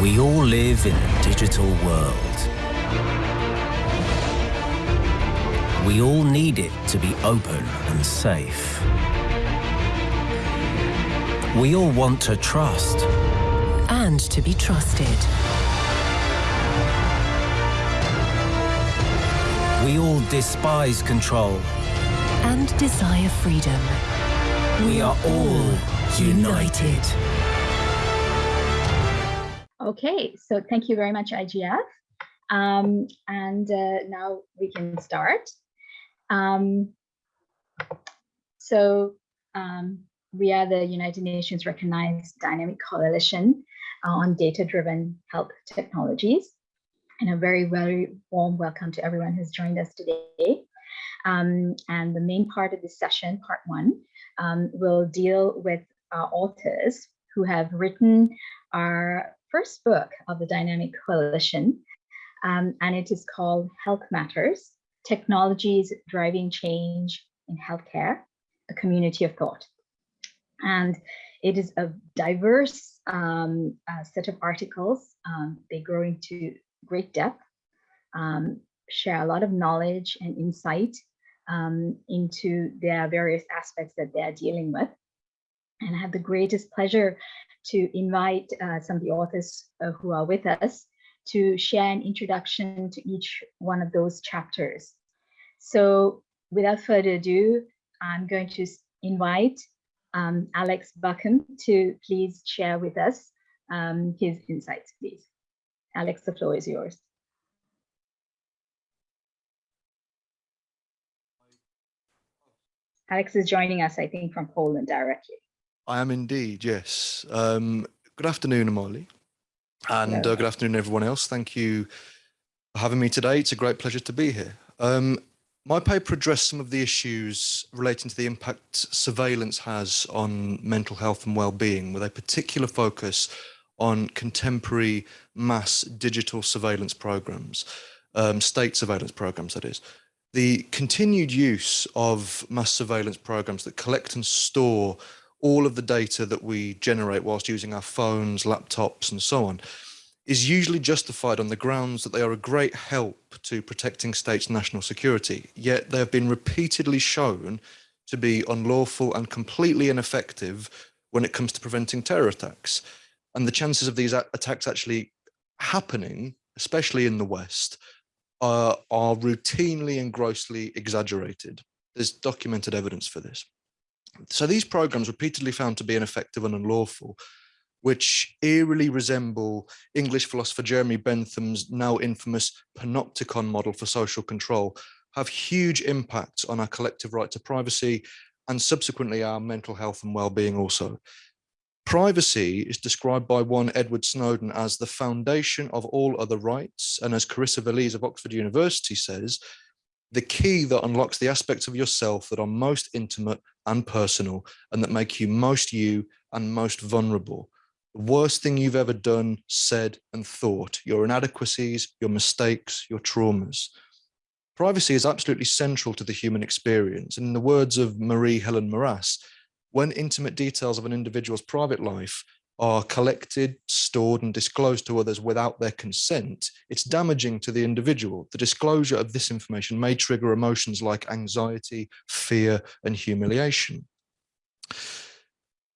We all live in a digital world. We all need it to be open and safe. We all want to trust. And to be trusted. We all despise control. And desire freedom. We are all united. Okay, so thank you very much, IGF. Um, and uh, now we can start. Um, so um, we are the United Nations recognized dynamic coalition on data-driven health technologies. And a very, very warm welcome to everyone who's joined us today. Um, and the main part of this session, part one, um, will deal with our authors who have written our first book of the Dynamic Coalition, um, and it is called Health Matters, Technologies Driving Change in Healthcare, a Community of Thought. And it is a diverse um, uh, set of articles. Um, they go into great depth, um, share a lot of knowledge and insight um, into their various aspects that they're dealing with. And I have the greatest pleasure to invite uh, some of the authors uh, who are with us to share an introduction to each one of those chapters. So without further ado, I'm going to invite um, Alex Buckham to please share with us um, his insights, please. Alex, the floor is yours. Alex is joining us, I think, from Poland directly. I am indeed, yes. Um, good afternoon, Amali. And uh, good afternoon, everyone else. Thank you for having me today. It's a great pleasure to be here. Um, my paper addressed some of the issues relating to the impact surveillance has on mental health and well-being, with a particular focus on contemporary mass digital surveillance programs, um, state surveillance programs, that is. The continued use of mass surveillance programs that collect and store all of the data that we generate whilst using our phones, laptops, and so on, is usually justified on the grounds that they are a great help to protecting states' national security. Yet they have been repeatedly shown to be unlawful and completely ineffective when it comes to preventing terror attacks. And the chances of these attacks actually happening, especially in the West, uh, are routinely and grossly exaggerated. There's documented evidence for this. So these programs repeatedly found to be ineffective and unlawful, which eerily resemble English philosopher Jeremy Bentham's now infamous panopticon model for social control, have huge impacts on our collective right to privacy and subsequently our mental health and well-being also. Privacy is described by one Edward Snowden as the foundation of all other rights. And as Carissa Veliz of Oxford University says, the key that unlocks the aspects of yourself that are most intimate and personal and that make you most you and most vulnerable. The worst thing you've ever done, said and thought, your inadequacies, your mistakes, your traumas. Privacy is absolutely central to the human experience. And in the words of Marie Helen Maras, when intimate details of an individual's private life are collected, stored and disclosed to others without their consent, it's damaging to the individual. The disclosure of this information may trigger emotions like anxiety, fear and humiliation.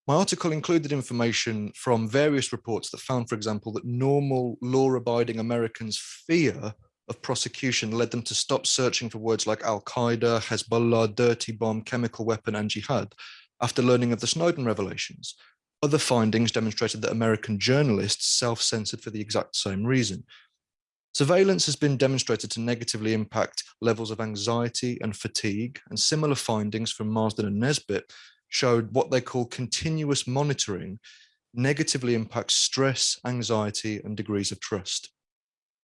My article included information from various reports that found, for example, that normal law-abiding Americans' fear of prosecution led them to stop searching for words like Al-Qaeda, Hezbollah, dirty bomb, chemical weapon and jihad after learning of the Snowden revelations. Other findings demonstrated that American journalists self-censored for the exact same reason. Surveillance has been demonstrated to negatively impact levels of anxiety and fatigue, and similar findings from Marsden and Nesbitt showed what they call continuous monitoring negatively impacts stress, anxiety, and degrees of trust.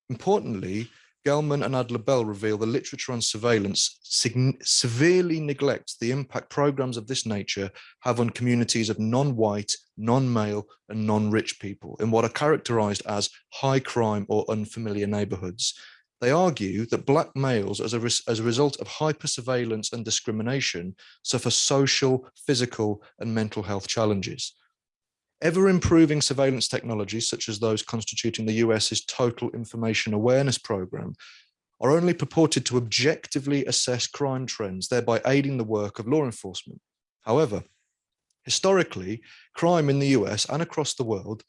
Importantly, Gellman and Adler-Bell reveal the literature on surveillance severely neglects the impact programs of this nature have on communities of non-white, non-male and non-rich people in what are characterized as high crime or unfamiliar neighborhoods. They argue that black males, as a, as a result of hyper-surveillance and discrimination, suffer social, physical and mental health challenges. Ever improving surveillance technologies, such as those constituting the US's Total Information Awareness Program, are only purported to objectively assess crime trends, thereby aiding the work of law enforcement. However, historically, crime in the US and across the world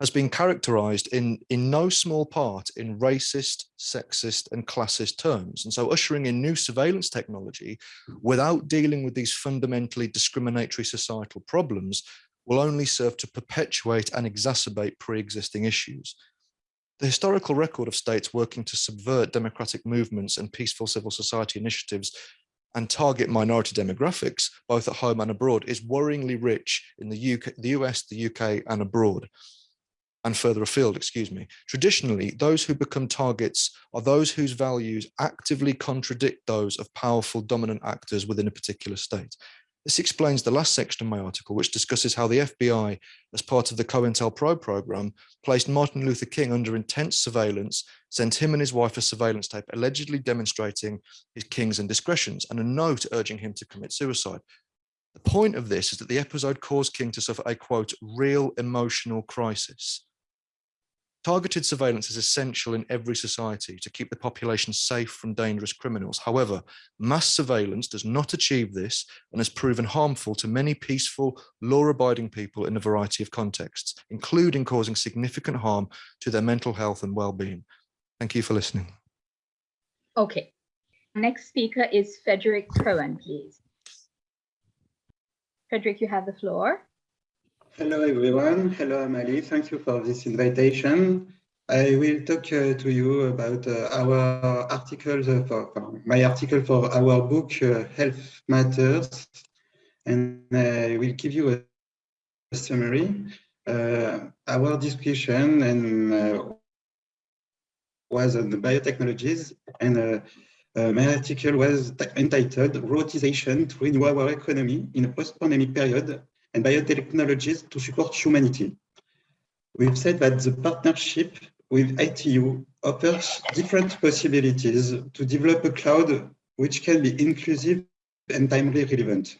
has been characterized in, in no small part in racist, sexist and classist terms. And so ushering in new surveillance technology without dealing with these fundamentally discriminatory societal problems will only serve to perpetuate and exacerbate pre-existing issues. The historical record of states working to subvert democratic movements and peaceful civil society initiatives and target minority demographics, both at home and abroad, is worryingly rich in the, UK, the US, the UK and abroad and further afield, excuse me. Traditionally, those who become targets are those whose values actively contradict those of powerful dominant actors within a particular state. This explains the last section of my article, which discusses how the FBI, as part of the COINTELPRO program, placed Martin Luther King under intense surveillance, sent him and his wife a surveillance tape allegedly demonstrating his King's indiscretions and a note urging him to commit suicide. The point of this is that the episode caused King to suffer a quote, real emotional crisis. Targeted surveillance is essential in every society to keep the population safe from dangerous criminals. However, mass surveillance does not achieve this and has proven harmful to many peaceful, law-abiding people in a variety of contexts, including causing significant harm to their mental health and well-being. Thank you for listening. Okay. Next speaker is Frederick Cohen, please. Frederick, you have the floor. Hello, everyone. Hello, Amali. Thank you for this invitation. I will talk uh, to you about uh, our articles, uh, for, my article for our book, uh, Health Matters, and I will give you a, summary. Uh, our discussion and uh, was on the biotechnologies, and my article was entitled Robotization to Renew Our Economy in a Post-Pandemic Period and biotechnologies to support humanity. We've said that the partnership with ITU offers different possibilities to develop a cloud which can be inclusive and timely relevant.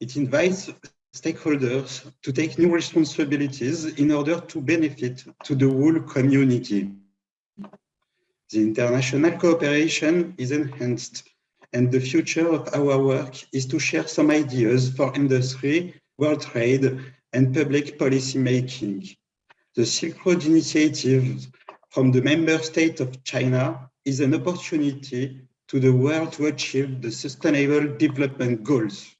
It invites stakeholders to take new responsibilities in order to benefit to the whole community. The international cooperation is enhanced and the future of our work is to share some ideas for industry world trade, and public policy making. The Silk Road Initiative from the member state of China is an opportunity to the world to achieve the Sustainable Development Goals.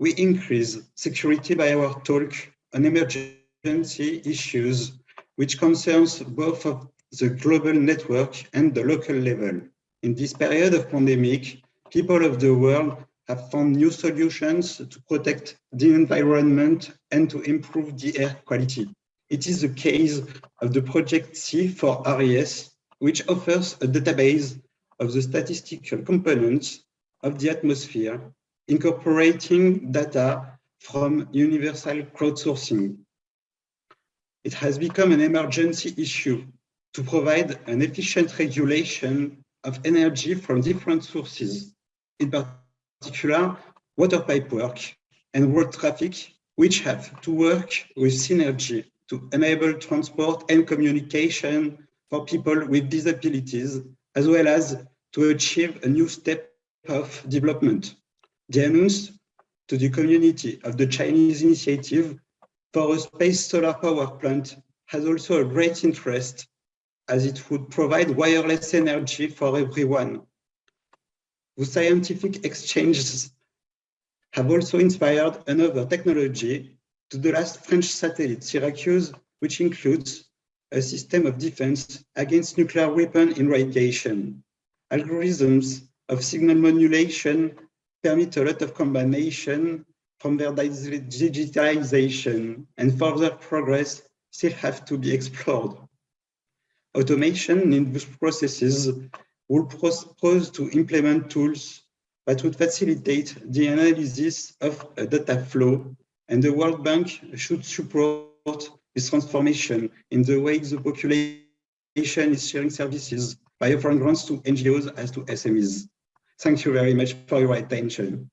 We increase security by our talk on emergency issues, which concerns both of the global network and the local level. In this period of pandemic, people of the world have found new solutions to protect the environment and to improve the air quality. It is the case of the Project C for RES, which offers a database of the statistical components of the atmosphere, incorporating data from universal crowdsourcing. It has become an emergency issue to provide an efficient regulation of energy from different sources, in particular particular water pipe work and road traffic, which have to work with synergy to enable transport and communication for people with disabilities, as well as to achieve a new step of development. The announce to the community of the Chinese initiative for a space solar power plant has also a great interest as it would provide wireless energy for everyone the scientific exchanges have also inspired another technology to the last French satellite, Syracuse, which includes a system of defense against nuclear weapon irradiation. Algorithms of signal modulation permit a lot of combination from their digitalization and further progress still have to be explored. Automation in these processes will propose to implement tools that would facilitate the analysis of a data flow, and the World Bank should support this transformation in the way the population is sharing services by offering grants to NGOs as to SMEs. Thank you very much for your attention.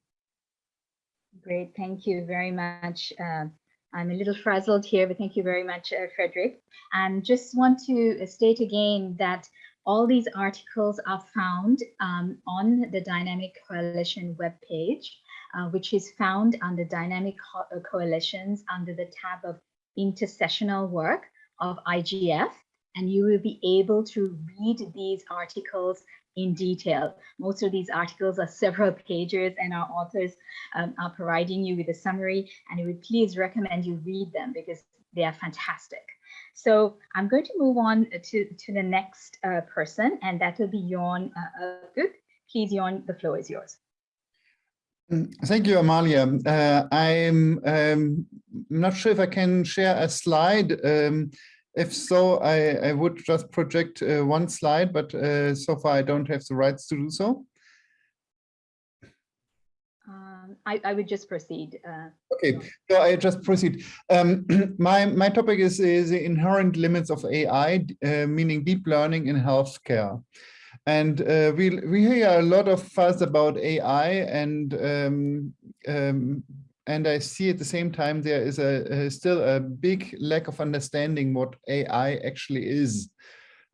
Great, thank you very much, uh, I'm a little frazzled here, but thank you very much, uh, Frederick. And just want to state again that all these articles are found um, on the Dynamic Coalition webpage, uh, which is found under Dynamic Co uh, Coalitions under the tab of intersessional work of IGF. And you will be able to read these articles in detail. Most of these articles are several pages and our authors um, are providing you with a summary and we would please recommend you read them because they are fantastic. So I'm going to move on to, to the next uh, person and that will be Jorn uh. Please, Jorn, the floor is yours. Mm, thank you, Amalia. Uh, I'm um, not sure if I can share a slide. Um, if so, I, I would just project uh, one slide, but uh, so far I don't have the rights to do so. Um, I, I would just proceed. Uh, okay, so I just proceed. Um, my, my topic is, is the inherent limits of AI, uh, meaning deep learning in healthcare. And uh, we, we hear a lot of fuss about AI and um, um, and I see at the same time there is a, a still a big lack of understanding what AI actually is.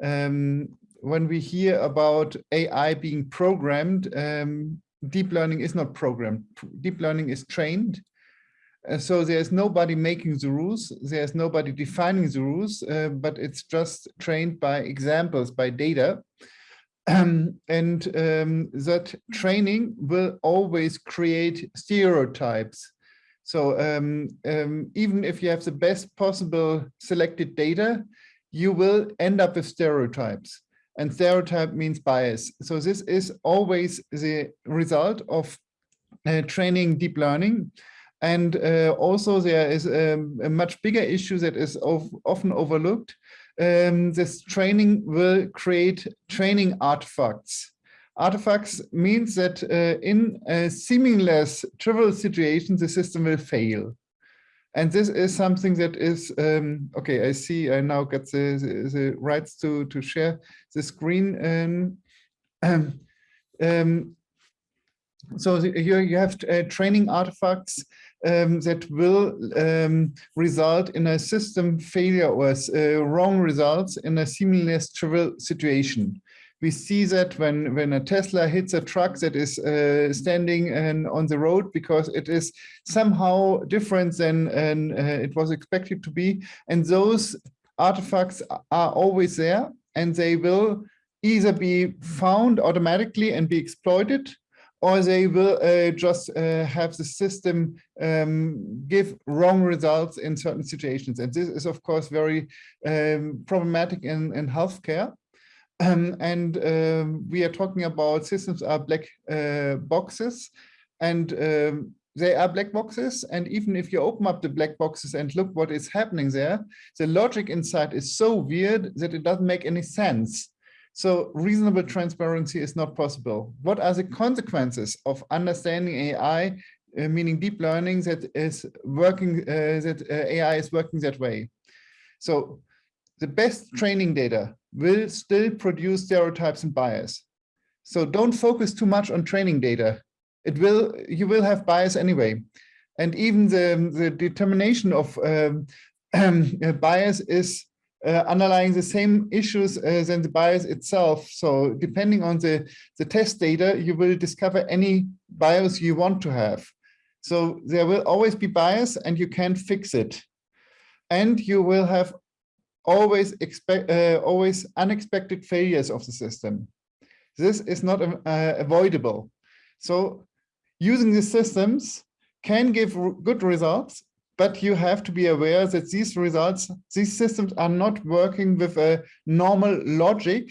Um, when we hear about AI being programmed, um, deep learning is not programmed. Deep learning is trained. Uh, so there's nobody making the rules. There's nobody defining the rules, uh, but it's just trained by examples, by data. Um, and um, that training will always create stereotypes so um, um, even if you have the best possible selected data, you will end up with stereotypes. And stereotype means bias. So this is always the result of uh, training deep learning. And uh, also there is um, a much bigger issue that is of, often overlooked. Um, this training will create training artifacts. Artifacts means that uh, in a seamless trivial situation, the system will fail. And this is something that is, um, okay, I see I now get the, the, the, rights to, to share the screen. Um, um, so here you have uh, training artifacts um, that will um, result in a system failure or uh, wrong results in a seamless trivial situation we see that when when a Tesla hits a truck that is uh, standing and on the road because it is somehow different than uh, it was expected to be, and those artifacts are always there, and they will either be found automatically and be exploited, or they will uh, just uh, have the system um, give wrong results in certain situations. And this is, of course, very um, problematic in, in healthcare. Um, and um, we are talking about systems are black uh, boxes and um, they are black boxes. And even if you open up the black boxes and look what is happening there, the logic inside is so weird that it doesn't make any sense. So reasonable transparency is not possible. What are the consequences of understanding AI, uh, meaning deep learning that is working, uh, that uh, AI is working that way? So the best training data will still produce stereotypes and bias. So don't focus too much on training data. It will, you will have bias anyway. And even the, the determination of um, um, bias is uh, underlying the same issues uh, than the bias itself. So depending on the, the test data, you will discover any bias you want to have. So there will always be bias and you can fix it. And you will have always expect uh, always unexpected failures of the system. This is not uh, avoidable. So using these systems can give good results, but you have to be aware that these results, these systems are not working with a normal logic,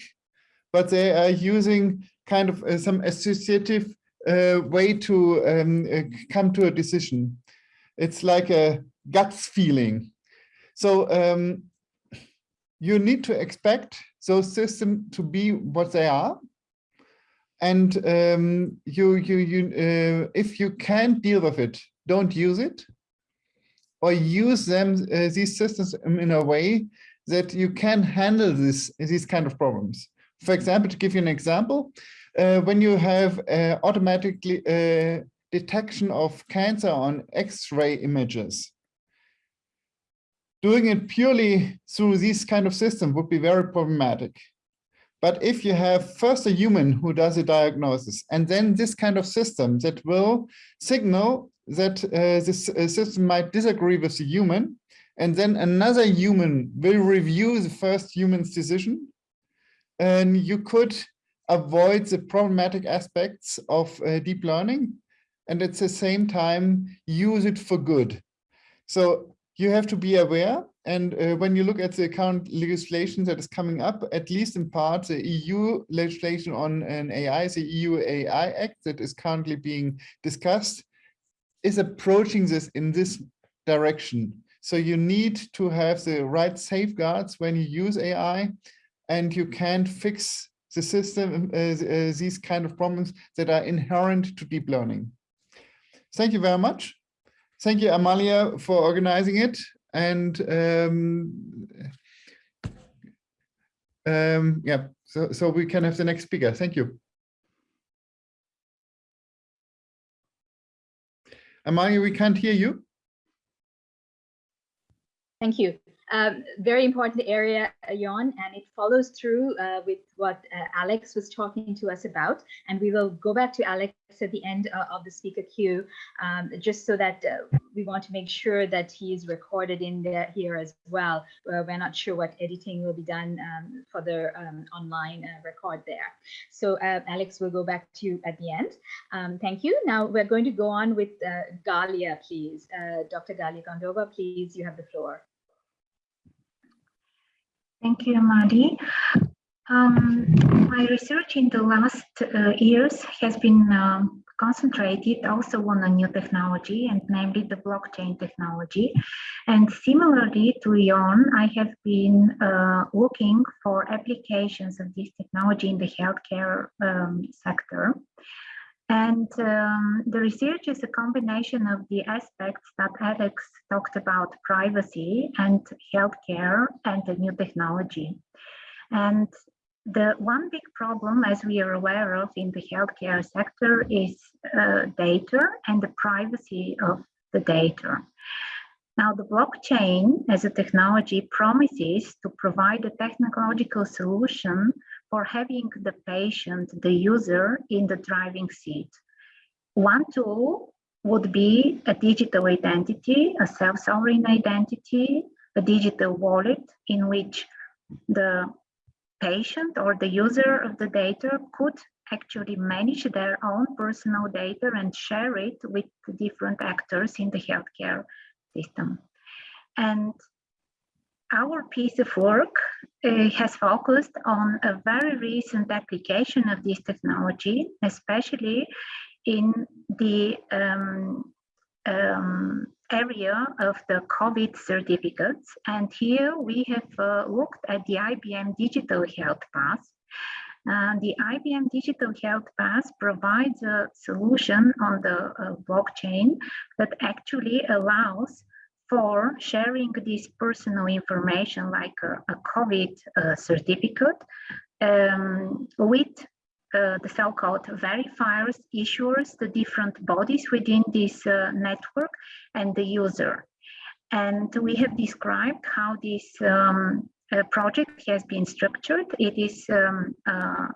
but they are using kind of uh, some associative uh, way to um, uh, come to a decision. It's like a guts feeling. So um, you need to expect those systems to be what they are. And um, you, you, you, uh, if you can't deal with it, don't use it or use them, uh, these systems in a way that you can handle this, these kind of problems. For example, to give you an example, uh, when you have uh, automatically uh, detection of cancer on X-ray images, Doing it purely through these kind of systems would be very problematic. But if you have first a human who does a diagnosis, and then this kind of system that will signal that uh, this uh, system might disagree with the human, and then another human will review the first human's decision, and you could avoid the problematic aspects of uh, deep learning, and at the same time use it for good. So you have to be aware and uh, when you look at the current legislation that is coming up, at least in part, the EU legislation on an AI, the EU AI Act that is currently being discussed, is approaching this in this direction. So you need to have the right safeguards when you use AI, and you can't fix the system, uh, uh, these kind of problems that are inherent to deep learning. Thank you very much. Thank you, Amalia, for organizing it and um, um, yeah, so, so we can have the next speaker. Thank you. Amalia, we can't hear you. Thank you. Um, very important area, Jorn, and it follows through uh, with what uh, Alex was talking to us about. And we will go back to Alex at the end uh, of the speaker queue, um, just so that uh, we want to make sure that he is recorded in there here as well. Uh, we're not sure what editing will be done um, for the um, online uh, record there. So Alex, will go back to you at the end. Um, thank you. Now we're going to go on with Galia, please. Dr. Galia Kondova, please, you have the floor. Thank you, Madi. Um, my research in the last uh, years has been um, concentrated also on a new technology and namely the blockchain technology. And similarly to Jorn, I have been uh, looking for applications of this technology in the healthcare um, sector. And um, the research is a combination of the aspects that Alex talked about, privacy and healthcare and the new technology. And the one big problem, as we are aware of in the healthcare sector, is uh, data and the privacy of the data. Now, the blockchain as a technology promises to provide a technological solution for having the patient, the user in the driving seat. One tool would be a digital identity, a self-sovereign identity, a digital wallet in which the patient or the user of the data could actually manage their own personal data and share it with different actors in the healthcare system. And our piece of work uh, has focused on a very recent application of this technology, especially in the um, um, area of the COVID certificates. And here we have uh, looked at the IBM Digital Health Pass. Uh, the IBM Digital Health Pass provides a solution on the uh, blockchain that actually allows for sharing this personal information like a, a COVID uh, certificate um, with uh, the so-called verifiers, issuers, the different bodies within this uh, network and the user. And we have described how this um, uh, project has been structured. It is um, uh,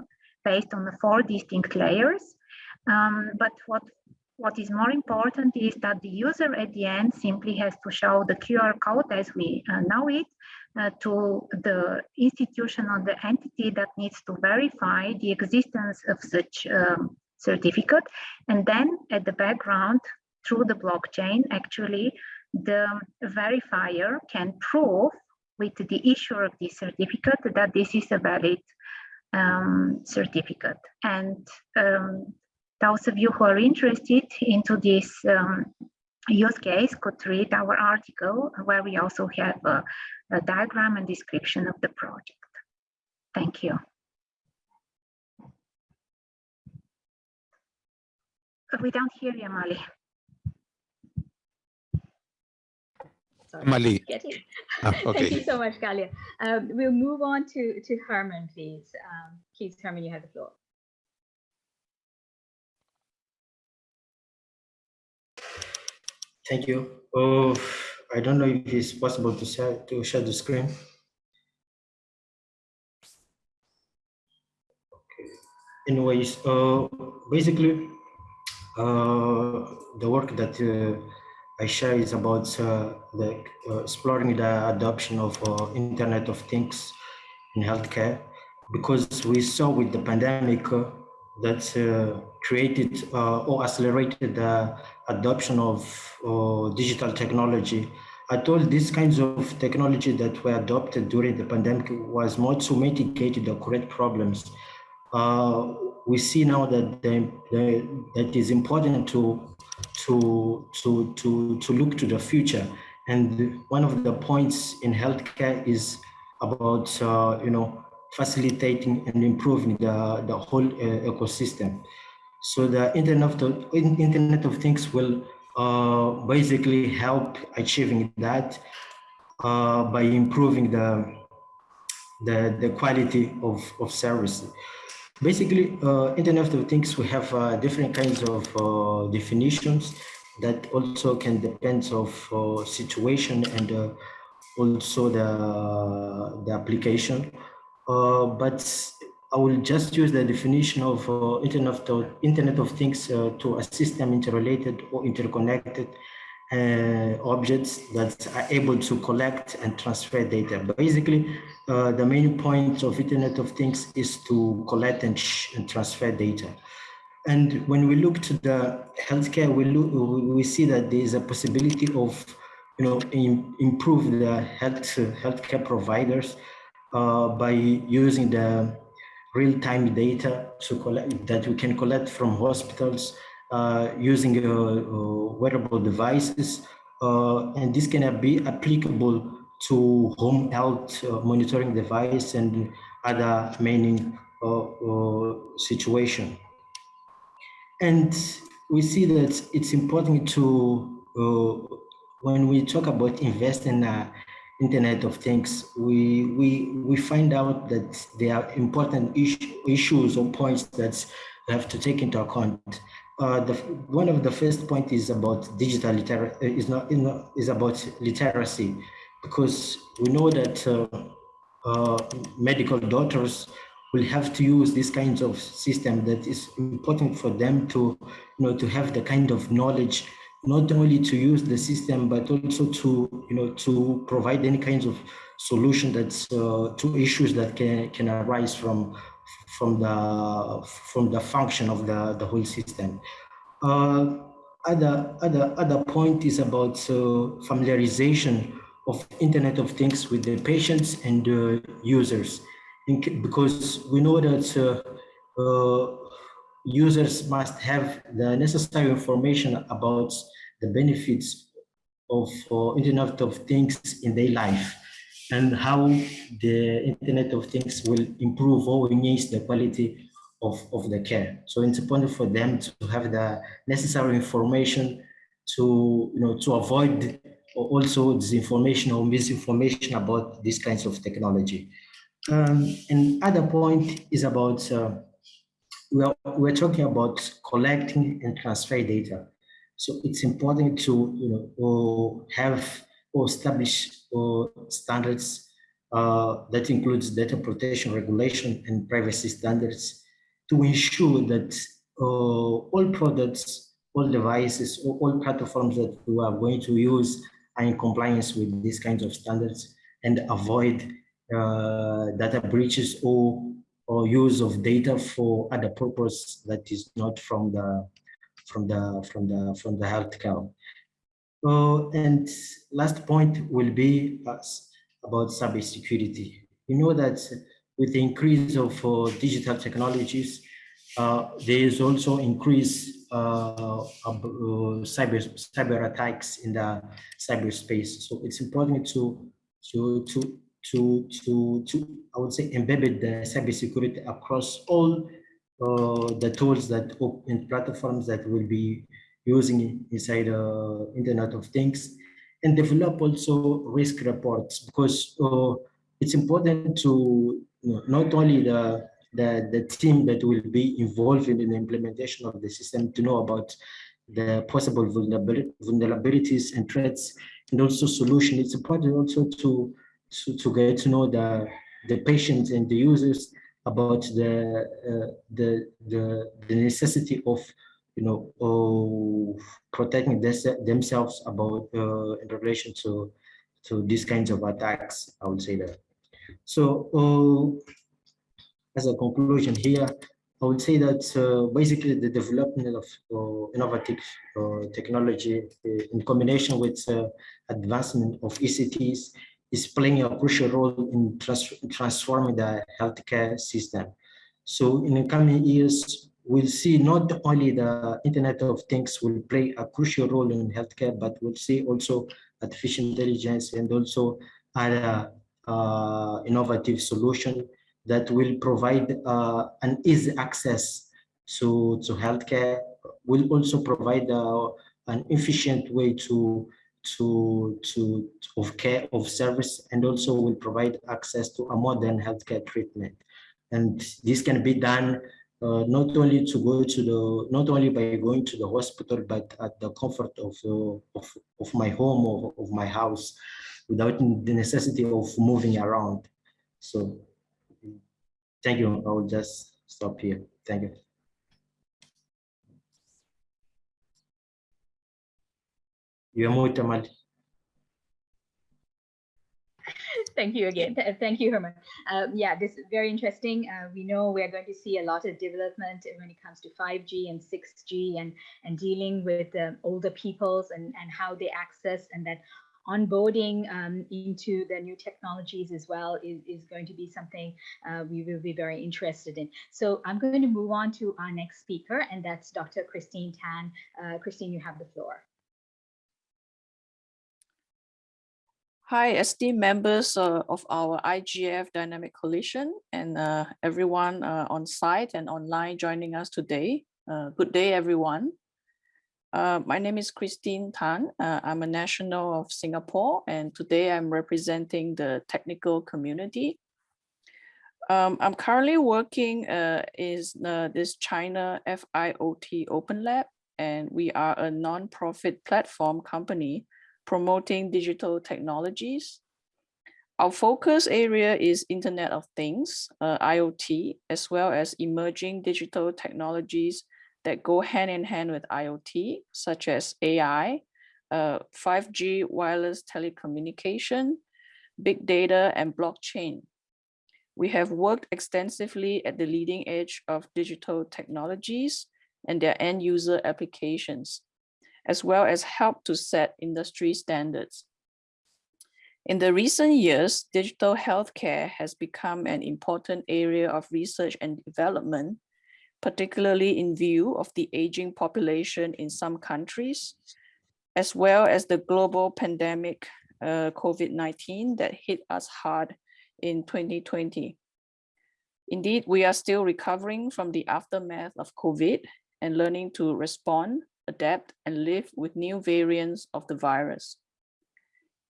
based on the four distinct layers. Um, but what what is more important is that the user at the end simply has to show the QR code as we uh, know it uh, to the institution or the entity that needs to verify the existence of such um, certificate. And then at the background, through the blockchain, actually, the verifier can prove with the issuer of this certificate that this is a valid um, certificate. And um, those of you who are interested into this um, use case could read our article where we also have a, a diagram and description of the project. Thank you. We don't hear you, Mali. Sorry. Mali. Ah, okay. Thank you so much, Galia. Um, we'll move on to, to Herman, please. Um, please, Herman, you have the floor. Thank you. Uh, I don't know if it's possible to share to share the screen. Okay. Anyways, uh, basically, uh, the work that uh, I share is about uh, the uh, exploring the adoption of uh, Internet of Things in healthcare, because we saw with the pandemic that created or accelerated the adoption of digital technology. I told these kinds of technology that were adopted during the pandemic was more to mitigate the current problems. we see now that the, that is important to to, to, to, to look to the future. And one of the points in healthcare is about, uh, you know, facilitating and improving the, the whole uh, ecosystem. So the Internet of, Internet of Things will uh, basically help achieving that uh, by improving the, the, the quality of, of service. Basically, uh, Internet of Things, we have uh, different kinds of uh, definitions that also can depend of uh, situation and also the, the application. But I will just use the definition of Internet, of, Internet of Things to a system interrelated or interconnected uh, objects that are able to collect and transfer data. Basically, uh, the main point of Internet of Things is to collect and, and, transfer data. And when we look to the healthcare, we look, we see that there is a possibility of, you know, in, improve the health healthcare providers uh, by using the real-time data collect that we can collect from hospitals uh, using uh, uh, wearable devices. and this can be applicable to home health monitoring device and other many situation. And we see that it's important to, uh, when we talk about investing in uh, Internet of Things, we, we, we find out that there are important issues or points that we have to take into account. Uh, the, one of the first point is about digital literacy, is not, is is about literacy, because we know that uh, uh, medical doctors will have to use these kinds of system that is important for them to, you know, to have the kind of knowledge, not only to use the system, but also to, you know, to provide any kinds of solution that's uh, to issues that can, can arise from from the from the function of the the whole system. Uh, other other other point is about uh, familiarization of Internet of Things with the patients and uh, users, because we know that uh, uh, users must have the necessary information about the benefits of uh, Internet of Things in their life and how the Internet of Things will improve or enhance the quality of, of the care. So it's important for them to have the necessary information to, you know, to avoid also disinformation or misinformation about these kinds of technology. Um, and other point is about, uh, we're, we're talking about collecting and transfer data. So it's important to, you know, have or establish or standards uh, that includes data protection regulation and privacy standards to ensure that uh, all products, all devices, or all platforms that we are going to use are in compliance with these kinds of standards and avoid uh, data breaches or, or use of data for other purpose that is not from the from the from the from the healthcare. Uh, and last point will be about cybersecurity. We know that with the increase of uh, digital technologies, uh, there is also increase uh, uh, cyber cyber attacks in the cyberspace. So it's important to to to to to to I would say embed the cybersecurity across all the tools that and platforms that will be using inside uh, Internet of Things and develop also risk reports because uh, it's important to you know, not only the, the, the team that will be involved in the implementation of the system to know about the possible vulnerabilities and threats and also solution. It's important also to, to, to get to know the, the patients and the users about the, uh, the, the, necessity of you know, of protecting this, themselves about uh, in relation to to these kinds of attacks. I would say that. So, uh, as a conclusion here, I would say that uh, basically the development of uh, innovative uh, technology uh, in combination with uh, advancement of ECTs is playing a crucial role in trans transforming the healthcare system. So in the coming years, we'll see not only the Internet of Things will play a crucial role in healthcare, but we'll see also artificial intelligence and also other uh, innovative solution that will provide uh, an easy access to, to healthcare, will also provide uh, an efficient way to to to of care of service and also will provide access to a modern healthcare treatment. And this can be done uh, not only to go to the not only by going to the hospital but at the comfort of uh, of, of my home or of my house without the necessity of moving around. So thank you. I will just stop here. Thank you Thank you again. Thank you, Herman. Um, yeah, this is very interesting. Uh, we know we're going to see a lot of development when it comes to 5G and 6G and, and dealing with uh, older peoples and, and how they access and that onboarding um, into the new technologies as well is, is going to be something uh, we will be very interested in. So I'm going to move on to our next speaker, and that's Dr. Christine Tan. Uh, Christine, you have the floor. Hi, esteemed members uh, of our IGF Dynamic Coalition and uh, everyone uh, on site and online joining us today. Uh, good day, everyone. Uh, my name is Christine Tan. Uh, I'm a national of Singapore, and today I'm representing the technical community. Um, I'm currently working is this China FIoT Open Lab, and we are a non-profit platform company promoting digital technologies. Our focus area is Internet of Things, uh, IoT, as well as emerging digital technologies that go hand in hand with IoT, such as AI, uh, 5G wireless telecommunication, big data, and blockchain. We have worked extensively at the leading edge of digital technologies and their end user applications as well as help to set industry standards. In the recent years, digital healthcare has become an important area of research and development, particularly in view of the aging population in some countries, as well as the global pandemic uh, COVID-19 that hit us hard in 2020. Indeed, we are still recovering from the aftermath of COVID and learning to respond adapt, and live with new variants of the virus.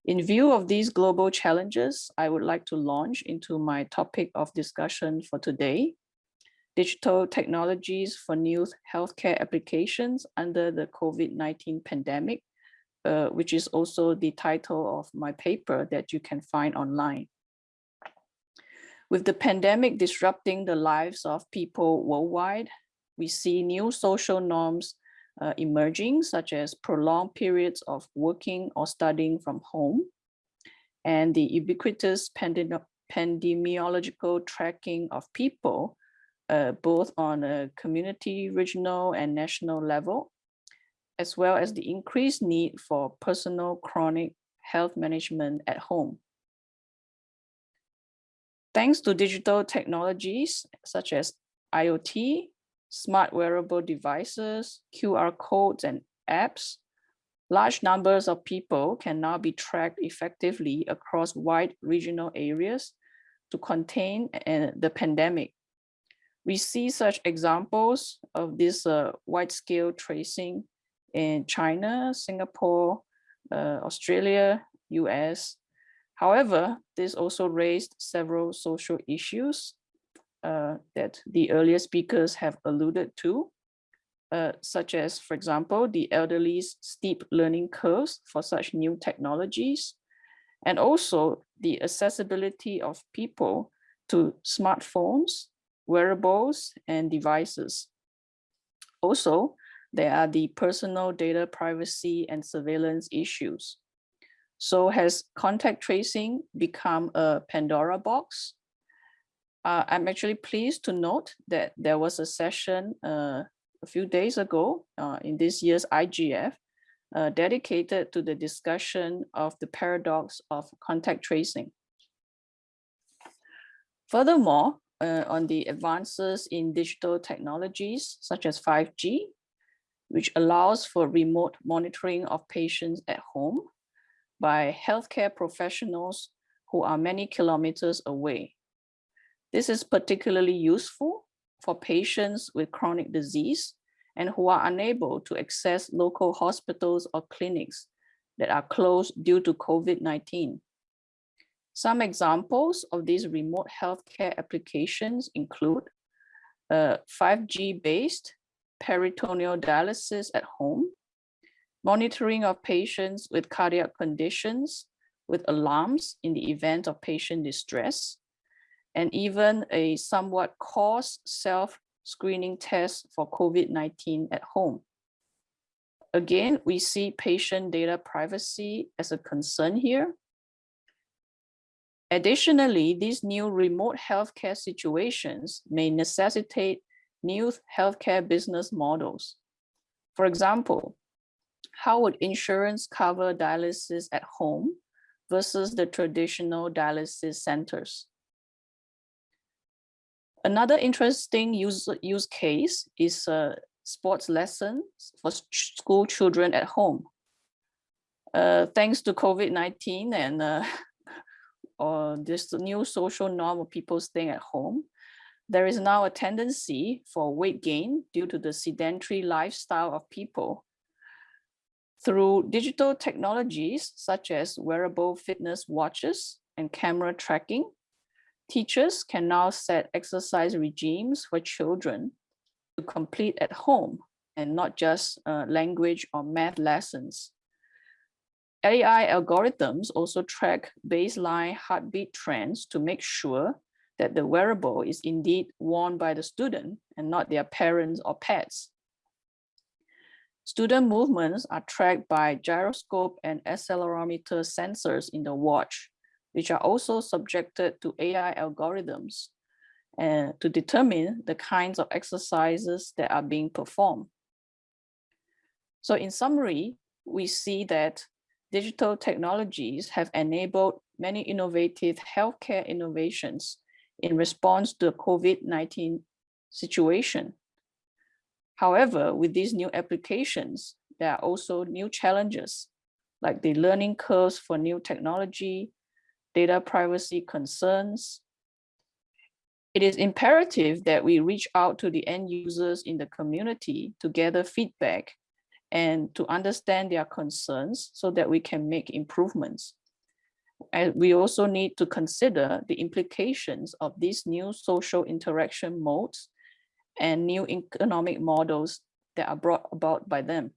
In view of these global challenges, I would like to launch into my topic of discussion for today, digital technologies for new healthcare applications under the COVID-19 pandemic, uh, which is also the title of my paper that you can find online. With the pandemic disrupting the lives of people worldwide, we see new social norms uh, emerging, such as prolonged periods of working or studying from home, and the ubiquitous pandem pandemiological tracking of people, uh, both on a community, regional, and national level, as well as the increased need for personal chronic health management at home. Thanks to digital technologies such as IoT, smart wearable devices, QR codes, and apps, large numbers of people can now be tracked effectively across wide regional areas to contain the pandemic. We see such examples of this uh, wide-scale tracing in China, Singapore, uh, Australia, US. However, this also raised several social issues uh, that the earlier speakers have alluded to. uh, such as, for example, the elderly's steep learning curves for such new technologies, and also the accessibility of people to smartphones, wearables, and devices. Also, there are the personal data privacy and surveillance issues. So has contact tracing become a Pandora box? Uh, I'm actually pleased to note that there was a session uh, a few days ago uh, in this year's IGF uh, dedicated to the discussion of the paradox of contact tracing. Furthermore, uh, on the advances in digital technologies such as 5G, which allows for remote monitoring of patients at home by healthcare professionals who are many kilometers away. This is particularly useful for patients with chronic disease and who are unable to access local hospitals or clinics that are closed due to COVID-19. Some examples of these remote healthcare applications include uh, 5G-based peritoneal dialysis at home, monitoring of patients with cardiac conditions with alarms in the event of patient distress, and even a somewhat cost self-screening test for COVID-19 at home. Again, we see patient data privacy as a concern here. Additionally, these new remote healthcare situations may necessitate new healthcare business models. For example, how would insurance cover dialysis at home versus the traditional dialysis centers? Another interesting use, use case is uh, sports lessons for school children at home. Uh, thanks to COVID-19 and uh, or this new social norm of people staying at home, there is now a tendency for weight gain due to the sedentary lifestyle of people. Through digital technologies such as wearable fitness watches and camera tracking, teachers can now set exercise regimes for children to complete at home and not just uh, language or math lessons. AI algorithms also track baseline heartbeat trends to make sure that the wearable is indeed worn by the student and not their parents or pets. Student movements are tracked by gyroscope and accelerometer sensors in the watch, which are also subjected to AI algorithms uh, to determine the kinds of exercises that are being performed. So in summary, we see that digital technologies have enabled many innovative healthcare innovations in response to the COVID-19 situation. However, with these new applications, there are also new challenges like the learning curves for new technology, data privacy concerns. It is imperative that we reach out to the end users in the community to gather feedback and to understand their concerns so that we can make improvements. And we also need to consider the implications of these new social interaction modes and new economic models that are brought about by them.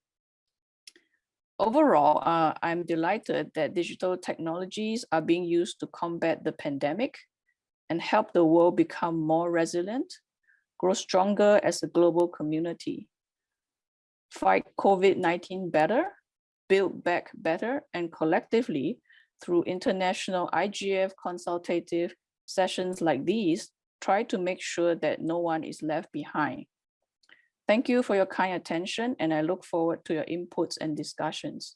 Overall, uh, I'm delighted that digital technologies are being used to combat the pandemic and help the world become more resilient, grow stronger as a global community, fight COVID-19 better, build back better, and collectively through international IGF consultative sessions like these, try to make sure that no one is left behind. Thank you for your kind attention, and I look forward to your inputs and discussions.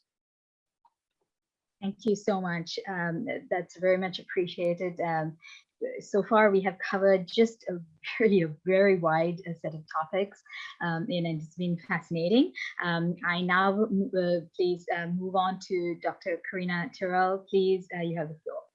Thank you so much. Um, that's very much appreciated. Um, so far we have covered just a very, a very wide uh, set of topics um, and it's been fascinating. Um, I now uh, please uh, move on to Dr. Karina Tyrrell. Please, uh, you have the floor.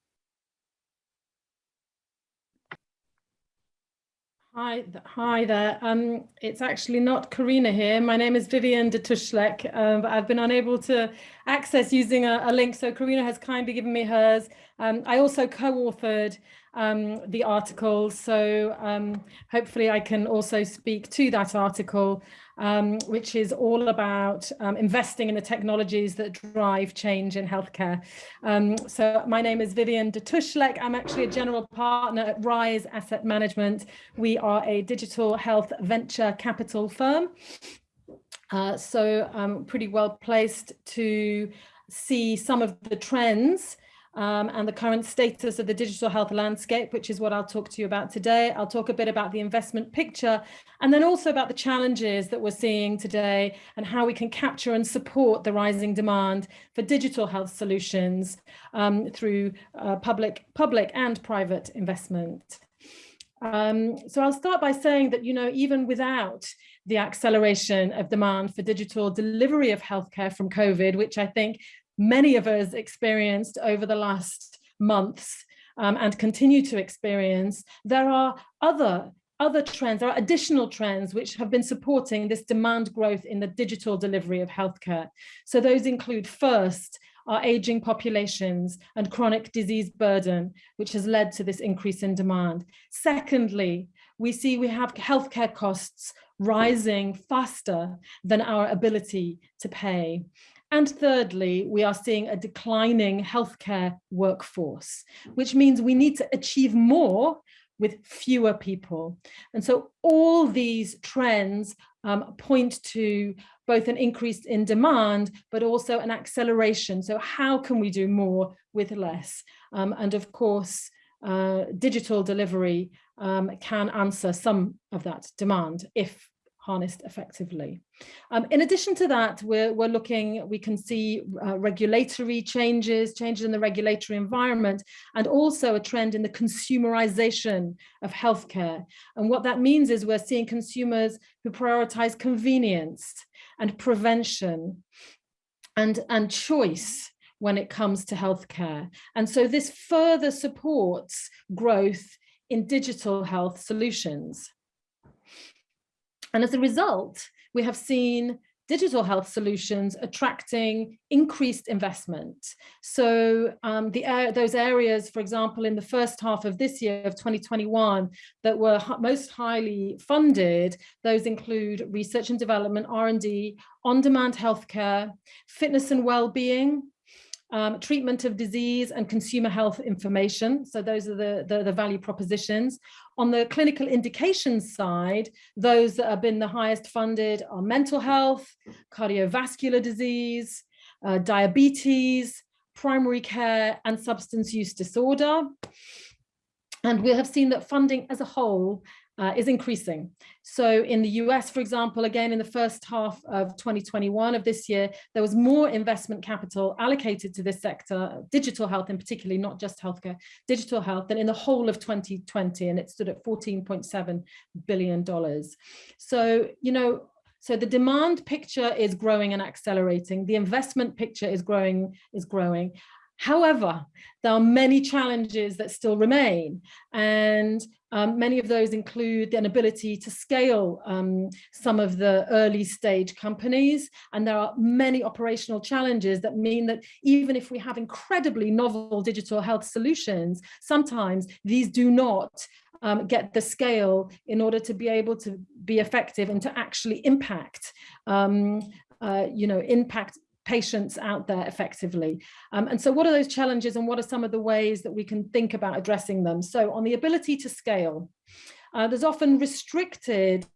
Hi, hi there. Um, it's actually not Karina here. My name is Vivian de Tuschlek, um, but I've been unable to access using a, a, link. So Karina has kindly given me hers Um, I also co-authored um, the article, so um, hopefully I can also speak to that article, um, which is all about um, investing in the technologies that drive change in healthcare. Um, so my name is Vivian de Tuschlek. I'm actually a general partner at Rise Asset Management. We are a digital health venture capital firm. Uh, so I'm pretty well placed to see some of the trends um, and the current status of the digital health landscape, which is what I'll talk to you about today. I'll talk a bit about the investment picture and then also about the challenges that we're seeing today and how we can capture and support the rising demand for digital health solutions um, through uh, public, public and private investment. Um, so I'll start by saying that, you know, even without the acceleration of demand for digital delivery of healthcare from COVID, which I think many of us experienced over the last months um, and continue to experience, there are other other trends, there are additional trends which have been supporting this demand growth in the digital delivery of healthcare. So those include first, our aging populations and chronic disease burden, which has led to this increase in demand. Secondly, we see we have healthcare costs rising faster than our ability to pay. And thirdly, we are seeing a declining healthcare workforce, which means we need to achieve more with fewer people. And so all these trends um, point to both an increase in demand, but also an acceleration. So how can we do more with less? Um, and of course, uh, digital delivery um, can answer some of that demand if harnessed effectively. Um, in addition to that, we're, we're looking, we can see uh, regulatory changes, changes in the regulatory environment, and also a trend in the consumerization of healthcare. And what that means is we're seeing consumers who prioritize convenience and prevention and, and choice when it comes to healthcare. And so this further supports growth in digital health solutions. And as a result, we have seen digital health solutions attracting increased investment. So um, the those areas, for example, in the first half of this year of 2021 that were most highly funded, those include research and development, R&D, on-demand healthcare, fitness and well-being, um, treatment of disease and consumer health information. So those are the, the, the, value propositions. On the clinical indications side, those that have been the highest funded are mental health, cardiovascular disease, uh, diabetes, primary care and substance use disorder. And we have seen that funding as a whole uh, is increasing. So in the US, for example, again, in the first half of 2021 of this year, there was more investment capital allocated to this sector, digital health in particularly, not just healthcare, digital health, than in the whole of 2020, and it stood at $14.7 billion. So, you know, so the demand picture is growing and accelerating. The investment picture is growing, is growing. However, there are many challenges that still remain. And um, many of those include the inability to scale um, some of the early stage companies. And there are many operational challenges that mean that even if we have incredibly novel digital health solutions, sometimes these do not um, get the scale in order to be able to be effective and to actually impact, um, uh, you know, impact patients out there effectively. Um, and so what are those challenges and what are some of the ways that we can think about addressing them? So on the ability to scale, uh, there's often restricted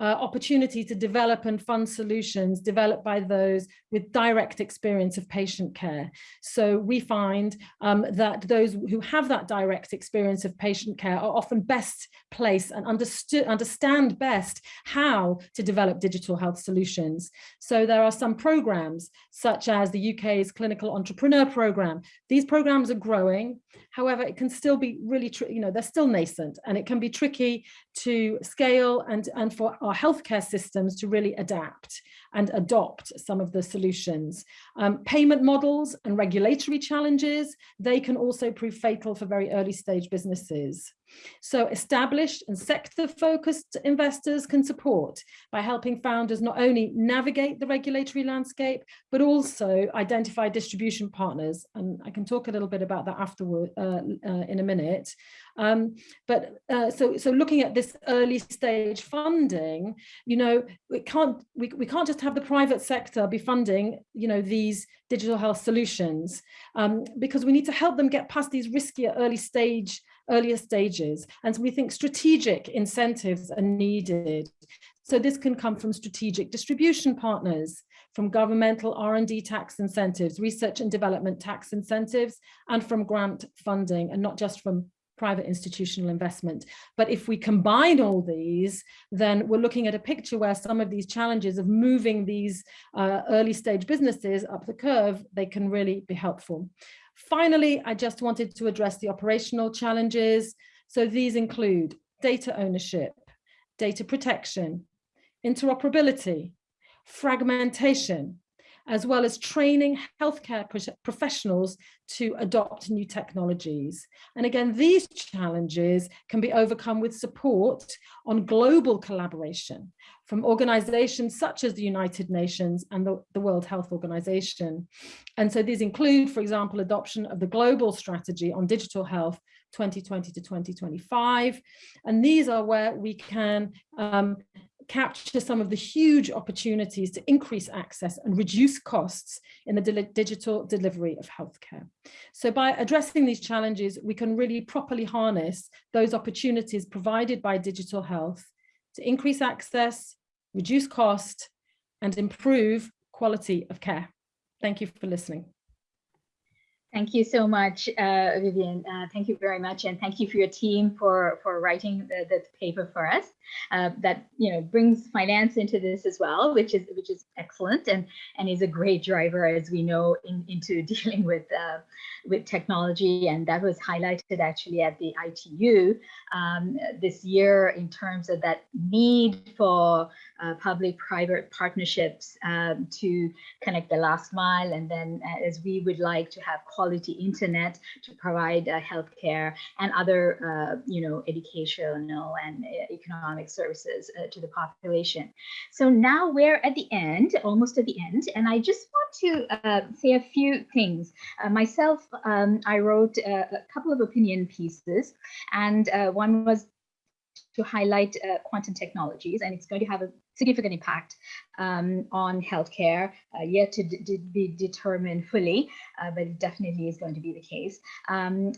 uh, opportunity to develop and fund solutions developed by those with direct experience of patient care. So we find um, that those who have that direct experience of patient care are often best placed and understood, understand best how to develop digital health solutions. So there are some programs such as the UK's Clinical Entrepreneur Programme. These programs are growing. However, it can still be really, you know, they're still nascent and it can be tricky to scale and, and for our healthcare systems to really adapt and adopt some of the solutions. Um, payment models and regulatory challenges, they can also prove fatal for very early stage businesses. So established and sector-focused investors can support by helping founders not only navigate the regulatory landscape, but also identify distribution partners. And I can talk a little bit about that afterward uh, uh, in a minute. Um, but uh, so, so looking at this early stage funding, you know, we can't we, we can't just have the private sector be funding, you know, these digital health solutions um, because we need to help them get past these riskier early stage earlier stages. And so we think strategic incentives are needed. So this can come from strategic distribution partners, from governmental R&D tax incentives, research and development tax incentives, and from grant funding, and not just from private institutional investment. But if we combine all these, then we're looking at a picture where some of these challenges of moving these uh, early stage businesses up the curve, they can really be helpful. Finally, I just wanted to address the operational challenges. So these include data ownership, data protection, interoperability, fragmentation, as well as training healthcare professionals to adopt new technologies. And again, these challenges can be overcome with support on global collaboration from organizations such as the United Nations and the, the World Health Organization. And so these include, for example, adoption of the global strategy on digital health 2020 to 2025. And these are where we can um, capture some of the huge opportunities to increase access and reduce costs in the digital delivery of healthcare. So by addressing these challenges, we can really properly harness those opportunities provided by digital health to increase access, reduce cost, and improve quality of care. Thank you for listening. Thank you so much, uh, Vivian. Uh, thank you very much, and thank you for your team for for writing the, the paper for us. Uh, that you know brings finance into this as well, which is which is excellent and and is a great driver, as we know, in, into dealing with uh, with technology. And that was highlighted actually at the ITU um, this year in terms of that need for uh, public-private partnerships um, to connect the last mile, and then uh, as we would like to have quality internet to provide uh, healthcare and other, uh, you know, educational and uh, economic services uh, to the population. So now we're at the end, almost at the end, and I just want to uh, say a few things. Uh, myself, um, I wrote a couple of opinion pieces, and one was to highlight uh, quantum technologies, and it's going to have a significant impact um, on healthcare, uh, yet to be determined fully, uh, but it definitely is going to be the case. Um,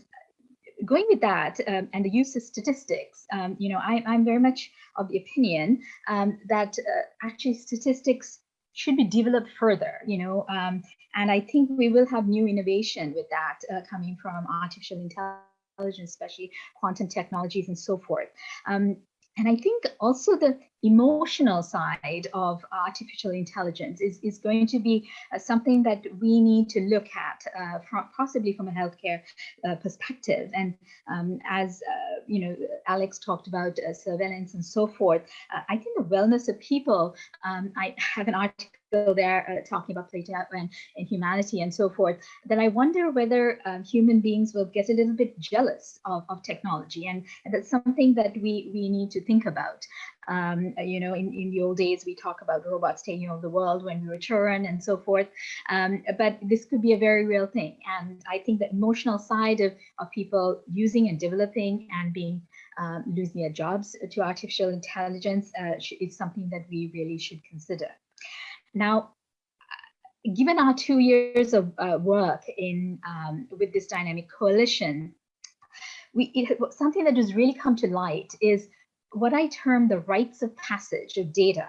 going with that um, and the use of statistics, um, you know, I, am very much of the opinion um, that uh, actually statistics should be developed further, you know, um, and I think we will have new innovation with that uh, coming from artificial intelligence intelligence, especially quantum technologies and so forth. Um, and I think also the emotional side of artificial intelligence is, is going to be uh, something that we need to look at uh, from, possibly from a healthcare uh, perspective. And um, as uh, you know, Alex talked about uh, surveillance and so forth, I think the wellness of people, um, I have an article there uh, talking about Plato and, and humanity and so forth, then I wonder whether um, human beings will get a little bit jealous of, of technology. And, and that's something that we, we need to think about. Um, you know, in, in the old days, we talk about robots taking over the world when we return and so forth. Um, but this could be a very real thing. And I think the emotional side of, of people using and developing and being um, losing their jobs to artificial intelligence uh, is something that we really should consider. Now, given our two years of uh, work in um, with this dynamic coalition, we it, something that has really come to light is what I term the rites of passage of data.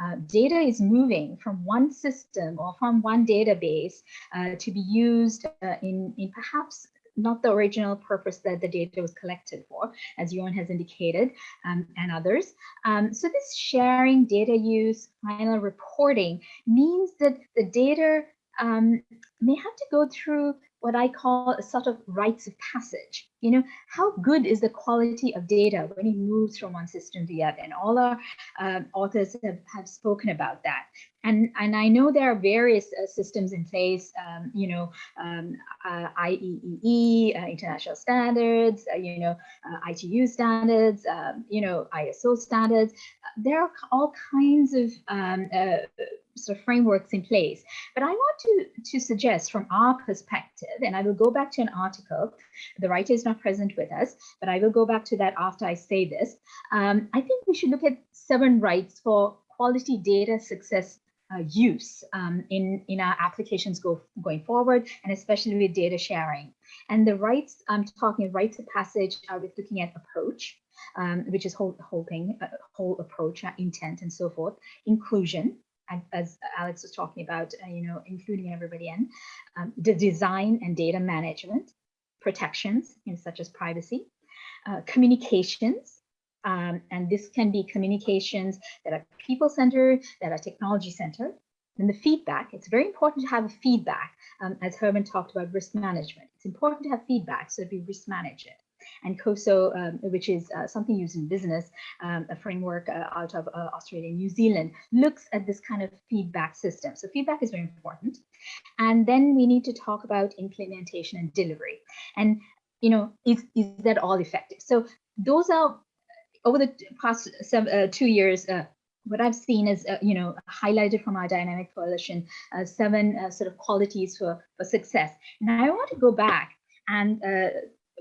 Uh, data is moving from one system or from one database uh, to be used uh, in, in perhaps not the original purpose that the data was collected for, as Johan has indicated, um, and others. Um, so this sharing, data use, final reporting means that the data um, may have to go through what I call a sort of rites of passage. You know, how good is the quality of data when it moves from one system to the other? And all our um, authors have, have spoken about that. And, and I know there are various uh, systems in place, um, you know, um, uh, IEEE, uh, international standards, uh, you know, uh, ITU standards, um, you know, ISO standards. There are all kinds of um, uh, sort of frameworks in place. But I want to, to suggest from our perspective, and I will go back to an article, the writer is not present with us, but I will go back to that after I say this. Um, I think we should look at seven rights for quality data success uh, use um, in, in our applications go, going forward, and especially with data sharing. And the rights, I'm talking rights of passage, are with looking at approach, um, which is whole, whole thing, uh, whole approach, uh, intent, and so forth. Inclusion, as Alex was talking about, uh, you know, including everybody in, um, the design and data management, protections, know, such as privacy, uh, communications, um, and this can be communications that are people-centered, that are technology-centered. And the feedback, it's very important to have a feedback, um, as Herman talked about risk management. It's important to have feedback so that we risk manage it and COSO, um, which is uh, something used in business, um, a framework uh, out of uh, Australia and New Zealand, looks at this kind of feedback system. So feedback is very important. And then we need to talk about implementation and delivery. And, you know, is, is that all effective? So those are, over the past some, uh, two years, uh, what I've seen is, uh, you know, highlighted from our dynamic coalition, uh, seven uh, sort of qualities for, for success. And I want to go back and uh,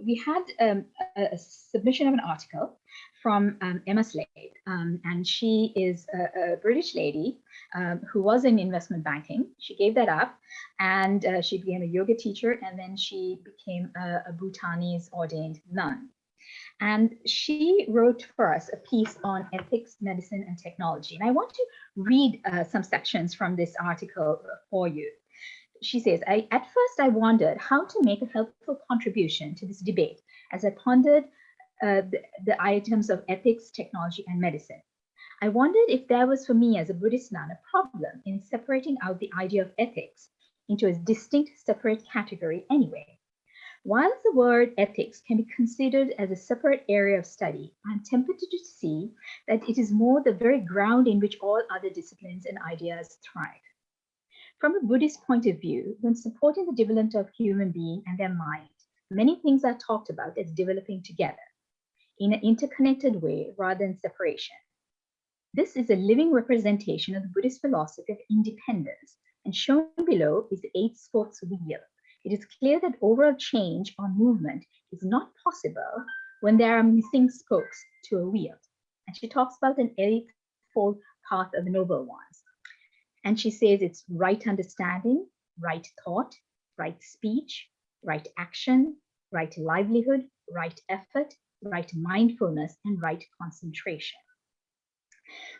we had um, a, a, submission of an article from um, Emma Slade, um, and she is a, a British lady um, who was in investment banking. She gave that up, and uh, she became a yoga teacher, and then she became a, a Bhutanese ordained nun. And she wrote for us a piece on ethics, medicine, and technology. And I want to read uh, some sections from this article for you she says, I, at first I wondered how to make a helpful contribution to this debate as I pondered uh, the, the items of ethics, technology, and medicine. I wondered if there was for me as a Buddhist nun a problem in separating out the idea of ethics into a distinct separate category anyway. While the word ethics can be considered as a separate area of study, I'm tempted to see that it is more the very ground in which all other disciplines and ideas thrive. From a Buddhist point of view, when supporting the development of human being and their mind, many things are talked about as developing together in an interconnected way rather than separation. This is a living representation of the Buddhist philosophy of independence, and shown below is the eight spokes wheel. It is clear that overall change or movement is not possible when there are missing spokes to a wheel. And she talks about an eightfold path of the noble ones. And she says it's right understanding, right thought, right speech, right action, right livelihood, right effort, right mindfulness, and right concentration.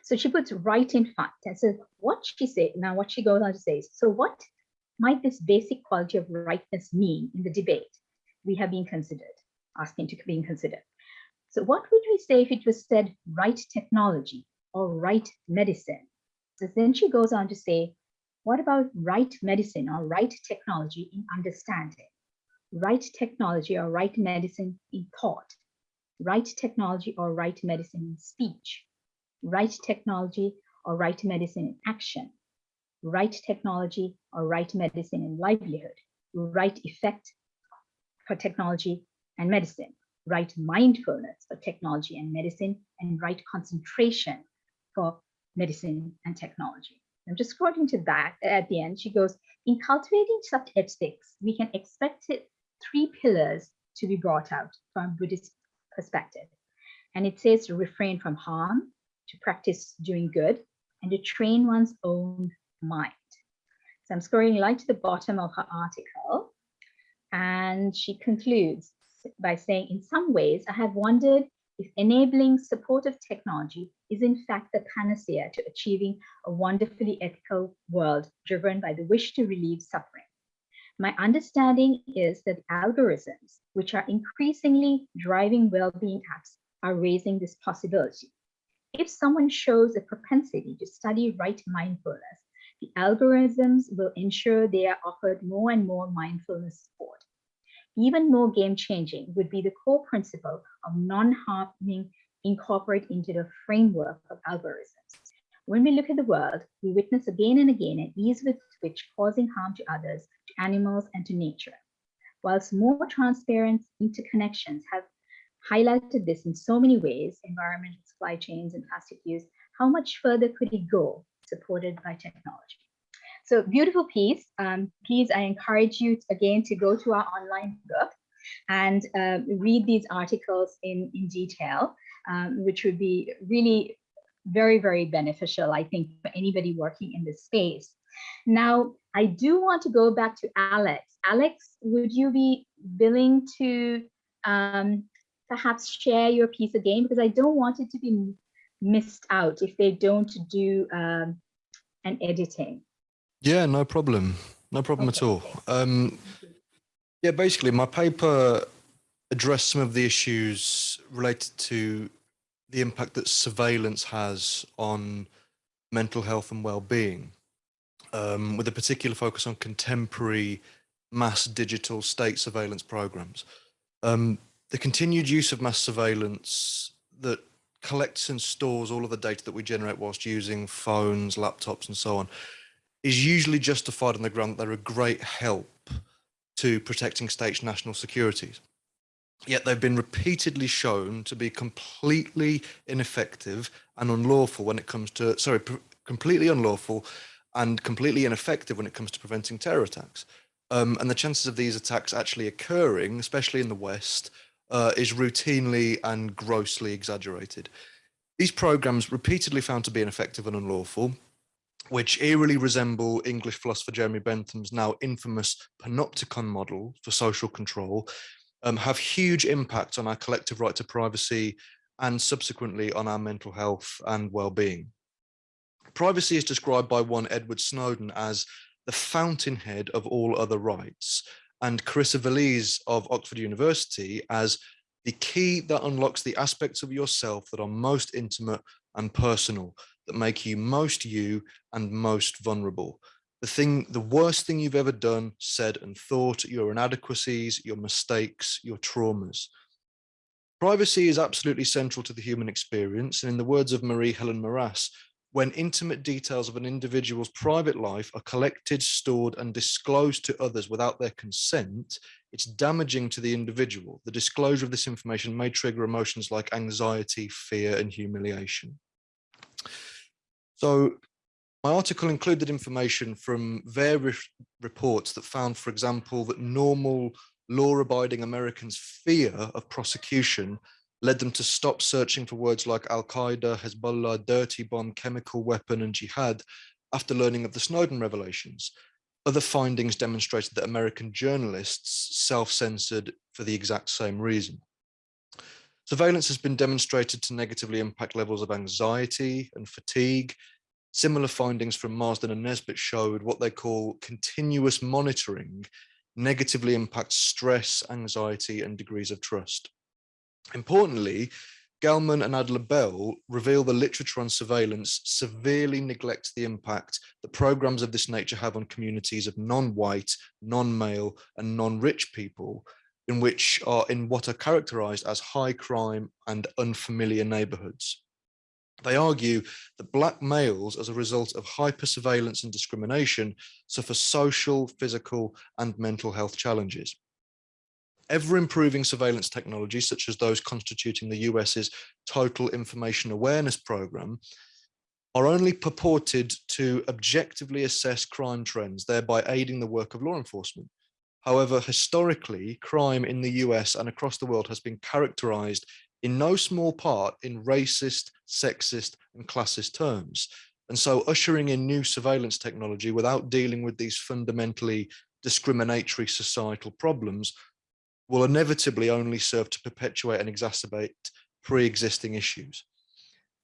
So she puts right in front. And so what she said, now what she goes on to say is, so what might this basic quality of rightness mean in the debate we have been considered, asking to be considered? So what would we say if it was said right technology or right medicine then she goes on to say, what about right medicine or right technology in understanding? Right technology or right medicine in thought? Right technology or right medicine in speech? Right technology or right medicine in action? Right technology or right medicine in livelihood? Right effect for technology and medicine? Right mindfulness for technology and medicine? And right concentration for medicine and technology. I'm just quoting to that at the end. She goes, in cultivating such ethics, we can expect it, three pillars to be brought out from Buddhist perspective. And it says to refrain from harm, to practice doing good, and to train one's own mind. So I'm scrolling right to the bottom of her article. And she concludes by saying, in some ways, I have wondered if enabling supportive technology is in fact the panacea to achieving a wonderfully ethical world driven by the wish to relieve suffering. My understanding is that algorithms, which are increasingly driving well-being apps, are raising this possibility. If someone shows a propensity to study right mindfulness, the algorithms will ensure they are offered more and more mindfulness support. Even more game-changing would be the core principle of non-harming incorporate into the framework of algorithms. When we look at the world, we witness again and again an ease with which causing harm to others, to animals, and to nature. Whilst more transparent interconnections have highlighted this in so many ways, environmental supply chains and plastic use, how much further could it go supported by technology? So beautiful piece. Um, please, I encourage you again to go to our online book and uh, read these articles in, in detail, um, which would be really very, very beneficial, I think, for anybody working in this space. Now, I do want to go back to Alex. Alex, would you be willing to um, perhaps share your piece again? Because I don't want it to be missed out if they don't do um, an editing. Yeah, no problem. No problem okay. at all. Um, yeah, basically, my paper addressed some of the issues related to the impact that surveillance has on mental health and well-being, um, with a particular focus on contemporary mass digital state surveillance programs. Um, the continued use of mass surveillance that collects and stores all of the data that we generate whilst using phones, laptops, and so on is usually justified on the ground that they're a great help to protecting states' national securities. Yet they've been repeatedly shown to be completely ineffective and unlawful when it comes to, sorry, completely unlawful and completely ineffective when it comes to preventing terror attacks. Um, and the chances of these attacks actually occurring, especially in the West, uh, is routinely and grossly exaggerated. These programs repeatedly found to be ineffective and unlawful, which eerily resemble English philosopher Jeremy Bentham's now infamous panopticon model for social control, um, have huge impact on our collective right to privacy and subsequently on our mental health and well-being. Privacy is described by one Edward Snowden as the fountainhead of all other rights, and Carissa Veliz of Oxford University as the key that unlocks the aspects of yourself that are most intimate and personal, that make you most you and most vulnerable. The thing, the worst thing you've ever done, said and thought, your inadequacies, your mistakes, your traumas. Privacy is absolutely central to the human experience. And in the words of Marie Helen Maras, when intimate details of an individual's private life are collected, stored and disclosed to others without their consent, it's damaging to the individual. The disclosure of this information may trigger emotions like anxiety, fear and humiliation. So my article included information from various reports that found, for example, that normal law-abiding Americans' fear of prosecution led them to stop searching for words like Al-Qaeda, Hezbollah, dirty bomb, chemical weapon, and jihad after learning of the Snowden revelations. Other findings demonstrated that American journalists self-censored for the exact same reason. Surveillance has been demonstrated to negatively impact levels of anxiety and fatigue. Similar findings from Marsden and Nesbitt showed what they call continuous monitoring negatively impacts stress, anxiety, and degrees of trust. Importantly, Gellman and Adler Bell reveal the literature on surveillance severely neglects the impact that programs of this nature have on communities of non-white, non-male and non-rich people in which are in what are characterized as high crime and unfamiliar neighborhoods. They argue that black males, as a result of hyper surveillance and discrimination, suffer social, physical, and mental health challenges. Ever improving surveillance technologies, such as those constituting the US's Total Information Awareness Program, are only purported to objectively assess crime trends, thereby aiding the work of law enforcement. However, historically, crime in the US and across the world has been characterized in no small part in racist, sexist and classist terms. And so ushering in new surveillance technology without dealing with these fundamentally discriminatory societal problems will inevitably only serve to perpetuate and exacerbate pre-existing issues.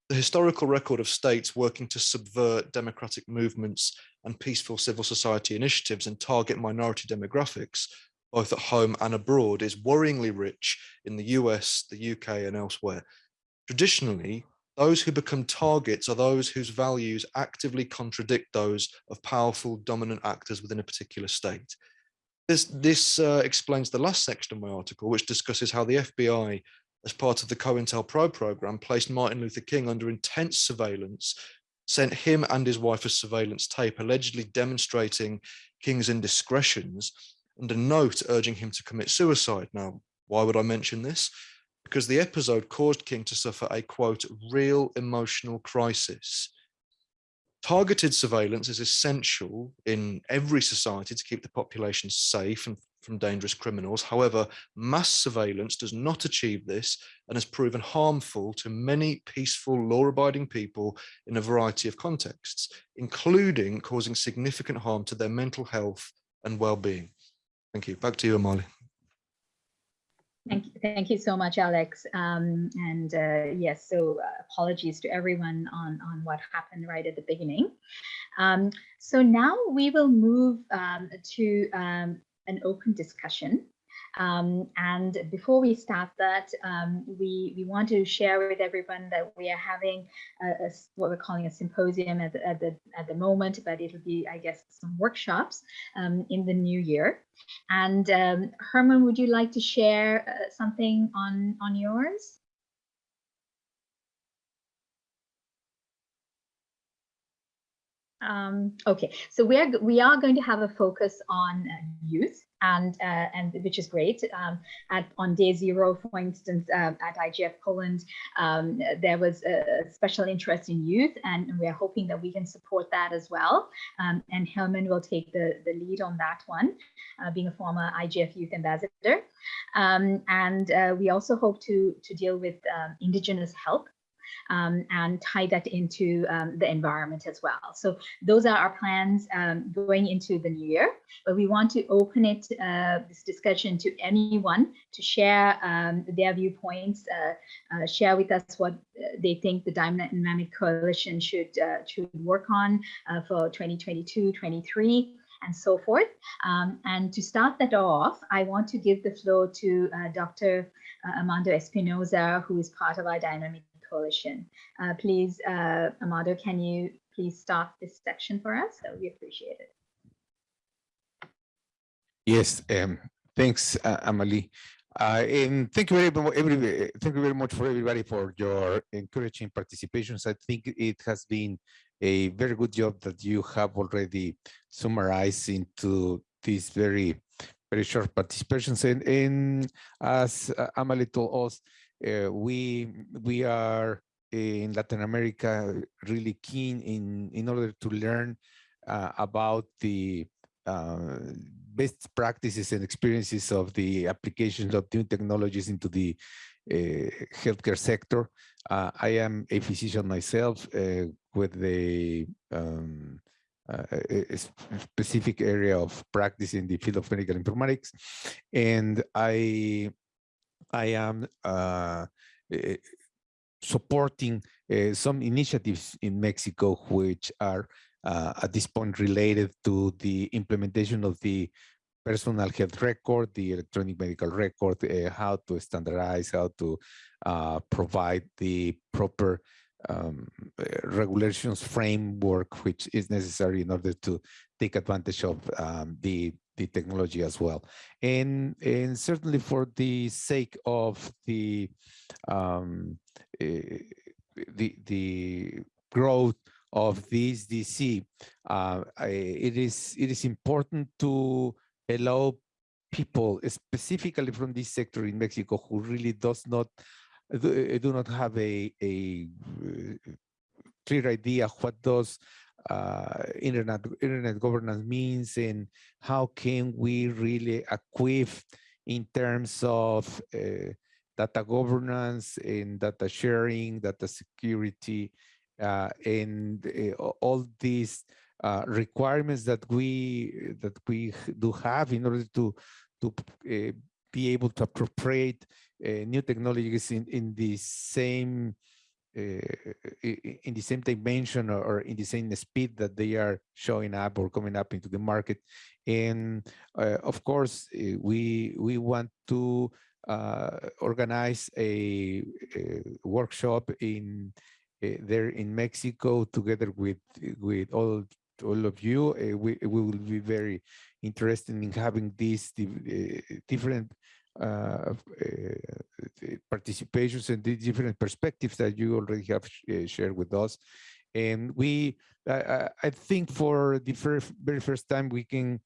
The historical record of states working to subvert democratic movements and peaceful civil society initiatives and target minority demographics, both at home and abroad, is worryingly rich in the US, the UK and elsewhere. Traditionally, Those who become targets are those whose values actively contradict those of powerful dominant actors within a particular state. This, this uh, explains the last section of my article, which discusses how the FBI, as part of the COINTELPRO program, placed Martin Luther King under intense surveillance, sent him and his wife a surveillance tape, allegedly demonstrating King's indiscretions, and a note urging him to commit suicide. Now, why would I mention this? Because the episode caused King to suffer a, quote, real emotional crisis. Targeted surveillance is essential in every society to keep the population safe and from dangerous criminals. However, mass surveillance does not achieve this and has proven harmful to many peaceful law-abiding people in a variety of contexts, including causing significant harm to their mental health and well-being. Thank you. Back to you, Amali. Thank you, thank you so much, Alex. Um, and uh, yes, so uh, apologies to everyone on, on what happened right at the beginning. Um, so now we will move um, to um, an open discussion. Um, and before we start that, um, we, we want to share with everyone that we are having a, a, what we're calling a symposium at the, at the, at the moment, but it'll be, I guess, some workshops um, in the new year. And um, Herman, would you like to share uh, something on, on yours? Um, okay, so we are we are going to have a focus on uh, youth, and uh, and which is great. Um, at on day zero, for instance, uh, at IGF Poland, um, there was a special interest in youth, and we are hoping that we can support that as well. Um, and Herman will take the the lead on that one, uh, being a former IGF Youth Ambassador. Um, and uh, we also hope to to deal with indigenous help um, and tie that into um, the environment as well. So those are our plans um, going into the new year, but we want to open it, uh, this discussion to anyone to share um, their viewpoints, uh, uh, share with us what uh, they think the Dynamic Coalition should, uh, should work on uh, for 2022, 23 and so forth. Um, and to start that off, I want to give the floor to uh, Dr. Armando Espinosa, who is part of our Dynamic Coalition. Uh, please, uh, Amado, can you please start this section for us? So we appreciate it. Yes, um, thanks, uh, Amali. Uh, and thank you very much, every, thank you very much for everybody for your encouraging participations. I think it has been a very good job that you have already summarized into these very, very short participations. And, and as uh, Amali told us, we we are in Latin America really keen in in order to learn uh, about the uh, best practices and experiences of the applications of new technologies into the uh, healthcare sector. Uh, I am a physician myself uh, with a, um, a, specific area of practice in the field of medical informatics, and I I am uh, eh, supporting uh, some initiatives in Mexico which are uh, at this point related to the implementation of the personal health record, the electronic medical record, uh, how to standardize, how to uh, provide the proper um, regulations framework which is necessary in order to take advantage of um, the the technology as well. And, and certainly for the sake of the, um, uh, the, the growth of this DC, uh, it is it is important to allow people, specifically from this sector in Mexico, who really does not do, do not have a a uh, clear idea what does uh, internet internet governance means and how can we really equip in terms of uh, data governance and data sharing, data security, uh, and uh, all these uh, requirements that we that we do have in order to to uh, be able to appropriate new technologies in in the same in the same dimension or, in the same speed that they are showing up or coming up into the market. And uh, of course, uh, we we want to uh, organize a, a, workshop in uh, there in Mexico together with with all all of you. Uh, we we will be very interested in having these different uh, participations and the different perspectives that you already have shared with us. And we, I, I think for the first, very first time, we can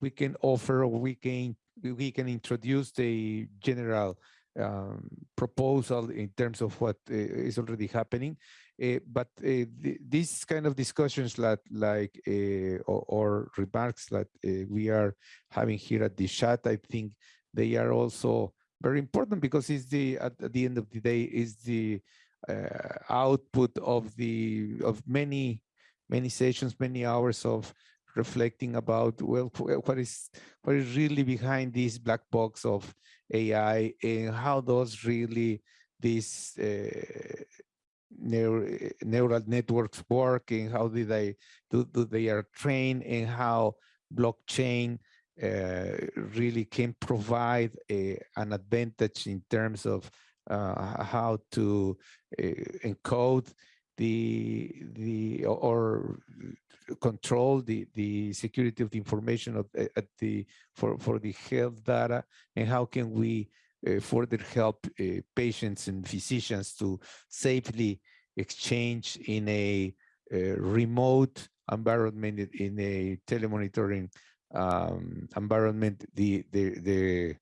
we can offer or we can we can introduce the general um, proposal in terms of what uh, is already happening. Uh, but uh, th these kind of discussions like, like or, or, remarks that we are having here at the chat, I think they are also very important because it's the at, the end of the day is the uh, output of the of many many sessions many hours of reflecting about well what is what is really behind this black box of AI and how does really this uh, neural, neural networks work and how do they do, do they are trained and how blockchain really can provide a, an advantage in terms of uh, how to uh, encode the the or control the the security of the information of at the for for the health data and how can we uh, further help uh, patients and physicians to safely exchange in a, a remote environment in a telemonitoring um, environment the the the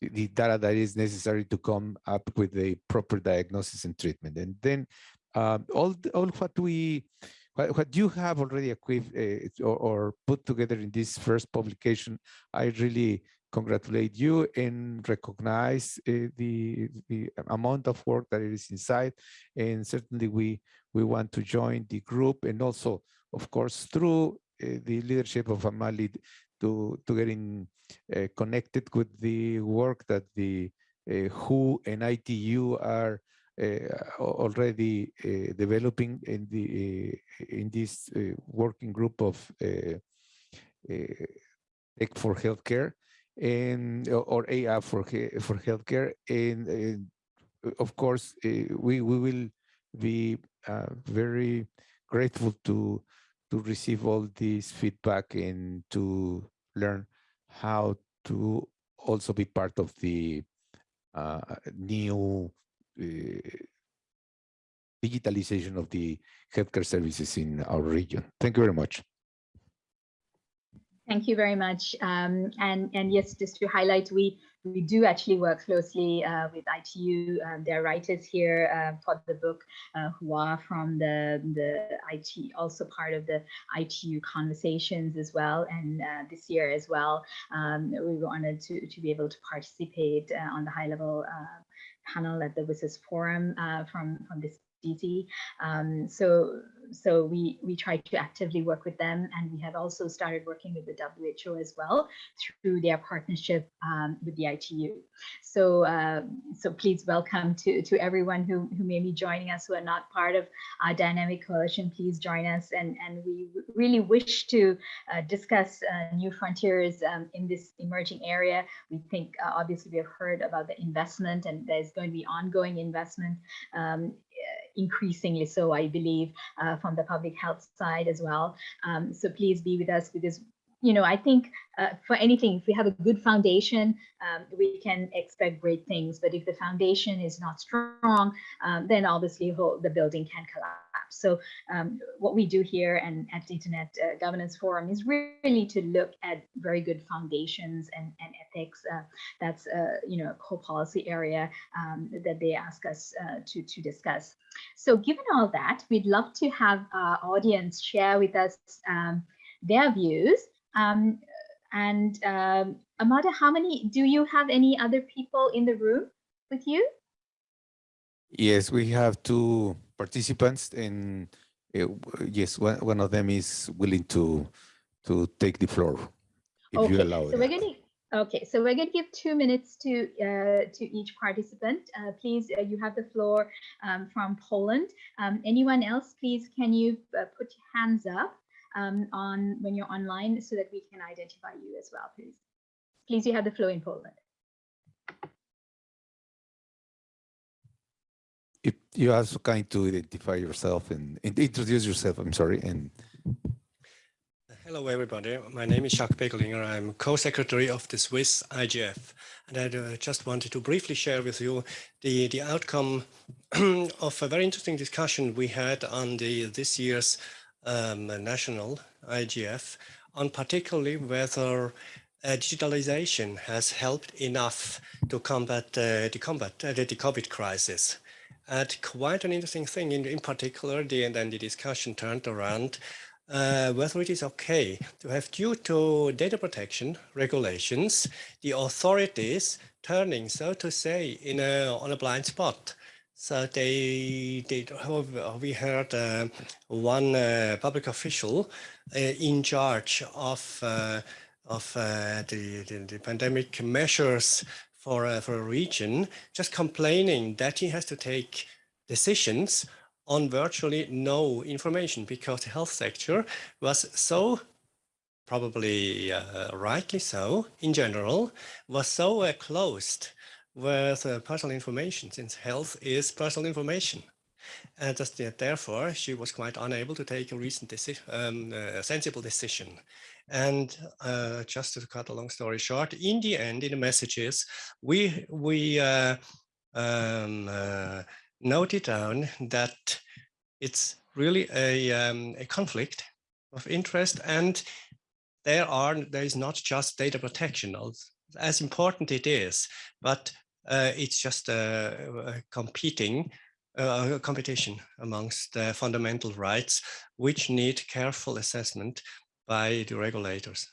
the data that is necessary to come up with a proper diagnosis and treatment. And then um, all, all what we, what, what you have already equipped uh, or, or, put together in this first publication, I really congratulate you and recognize uh, the, the amount of work that is inside. And certainly we, we want to join the group and also, of course, through the leadership of Amali to, to getting uh, connected with the work that the uh, WHO and ITU are uh, already uh, developing in the uh, in this working group of tech for healthcare and or AI for for healthcare. And, and of course we we will be very grateful to to receive all this feedback and to learn how to also be part of the uh, new uh, digitalization of the healthcare services in our region. Thank you very much. Thank you very much. Um, and, and yes, just to highlight, we, we do actually work closely uh, with ITU. Um, there are writers here uh, for the book uh, who are from the, the IT, also part of the ITU conversations as well. And uh, this year as well, um, we were honored to, to be able to participate uh, on the high level uh, panel at the WSIS forum from, from this DC. Um, so so we we try to actively work with them and we have also started working with the WHO as well through their partnership um, with the ITU. So uh, so please welcome to to everyone who, who may be joining us who are not part of our dynamic coalition please join us and and we really wish to uh, discuss uh, new frontiers um, in this emerging area. We think uh, obviously we have heard about the investment and there's going to be ongoing investment um, increasingly so, I believe, uh, from the public health side as well. Um, so please be with us because you know, I think uh, for anything, if we have a good foundation, um, we can expect great things. But if the foundation is not strong, um, then obviously the building can collapse. So um, what we do here and at the Internet uh, Governance Forum is really to look at very good foundations and, and ethics. Uh, that's, uh, you know, a core policy area um, that they ask us uh, to, to discuss. So given all that, we'd love to have our audience share with us um, their views um, and um, Amada, how many, do you have any other people in the room with you? Yes, we have two participants and uh, yes, one, one of them is willing to to take the floor if okay. you allow so it. We're gonna, okay, so we're going to give two minutes to uh, to each participant. Uh, please, uh, you have the floor um, from Poland. Um, anyone else, please, can you uh, put your hands up? um, on when you're online so that we can identify you as well, please. Please, you have the floor in Poland. If you also kind to identify yourself and, and introduce yourself, I'm sorry, and Hello, everybody. My name is Jacques Beglinger. I'm co-secretary of the Swiss IGF. And I uh, just wanted to briefly share with you the, the outcome of a very interesting discussion we had on the this year's um, national IGF on particularly whether uh, digitalization has helped enough to combat uh, the combat uh, the COVID crisis. And quite an interesting thing in, in particular, the, and then the discussion turned around uh, whether it is okay to have due to data protection regulations, the authorities turning, so to say, in a, on a blind spot. So they, they we heard uh, one uh, public official uh, in charge of uh, of uh, the, the, the pandemic measures for for a region, just complaining that he has to take decisions on virtually no information because the health sector was so probably uh, rightly so in general was so uh, closed with uh, personal information since health is personal information and just, therefore she was quite unable to take a recent decision um, a sensible decision. And uh, just to cut a long story short in the end in the messages we we uh, um, uh, noted down that it's really a, um, a conflict of interest and there are there is not just data protection as important it is but uh, it's just a, a competing uh, competition amongst the fundamental rights which need careful assessment by the regulators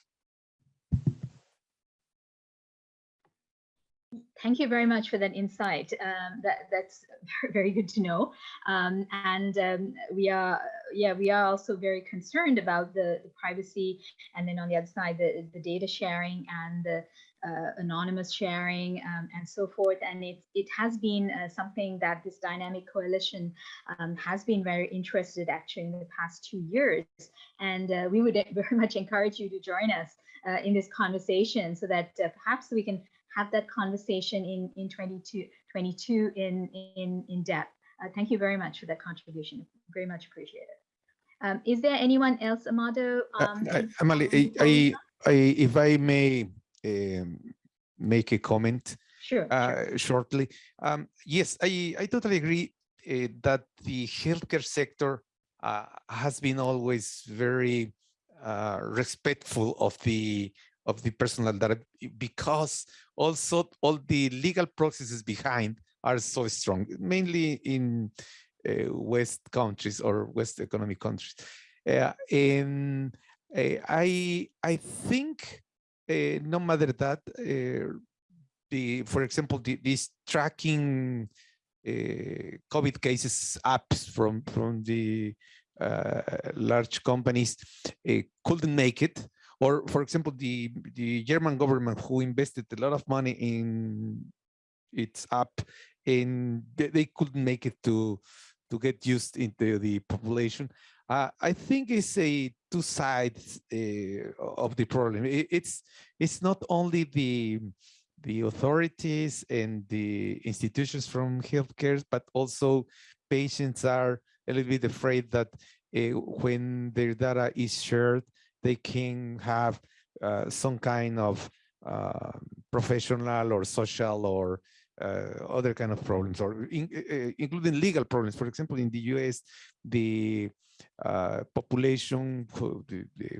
thank you very much for that insight. Um, that that's very good to know. Um, and um, we are, yeah, we are also very concerned about the, the, privacy, and then on the other side, the the data sharing and the anonymous sharing um, and so forth. And it it has been uh, something that this dynamic coalition um, has been very interested actually in the past two years. And uh, we would very much encourage you to join us uh, in this conversation so that uh, perhaps we can have that conversation in, in 22, 22 in, in, in depth. Uh, thank you very much for that contribution. Very much appreciated. Um, is there anyone else, Amado? Uh, um, uh, Amali, I, I, if I may um, make a comment sure, uh, sure. shortly. Um, yes, I, I totally agree uh, that the healthcare sector uh, has been always very respectful of the of the personal data because also all the legal processes behind are so strong, mainly in uh, West countries or West economic countries. Uh, and uh, I I think uh, no matter that, uh, the for example, the, these tracking uh, COVID cases apps from from the large companies couldn't make it or for example, the, the German government who invested a lot of money in its app and they, they couldn't make it to, to get used into the population. Uh, I think it's a two sides uh, of the problem. It, it's it's not only the the authorities and the institutions from healthcare, but also patients are a little bit afraid that uh, when their data is shared, they can have uh, some kind of uh, professional or social or uh, other kind of problems or in, uh, including legal problems. For example, in the US, the uh, population who,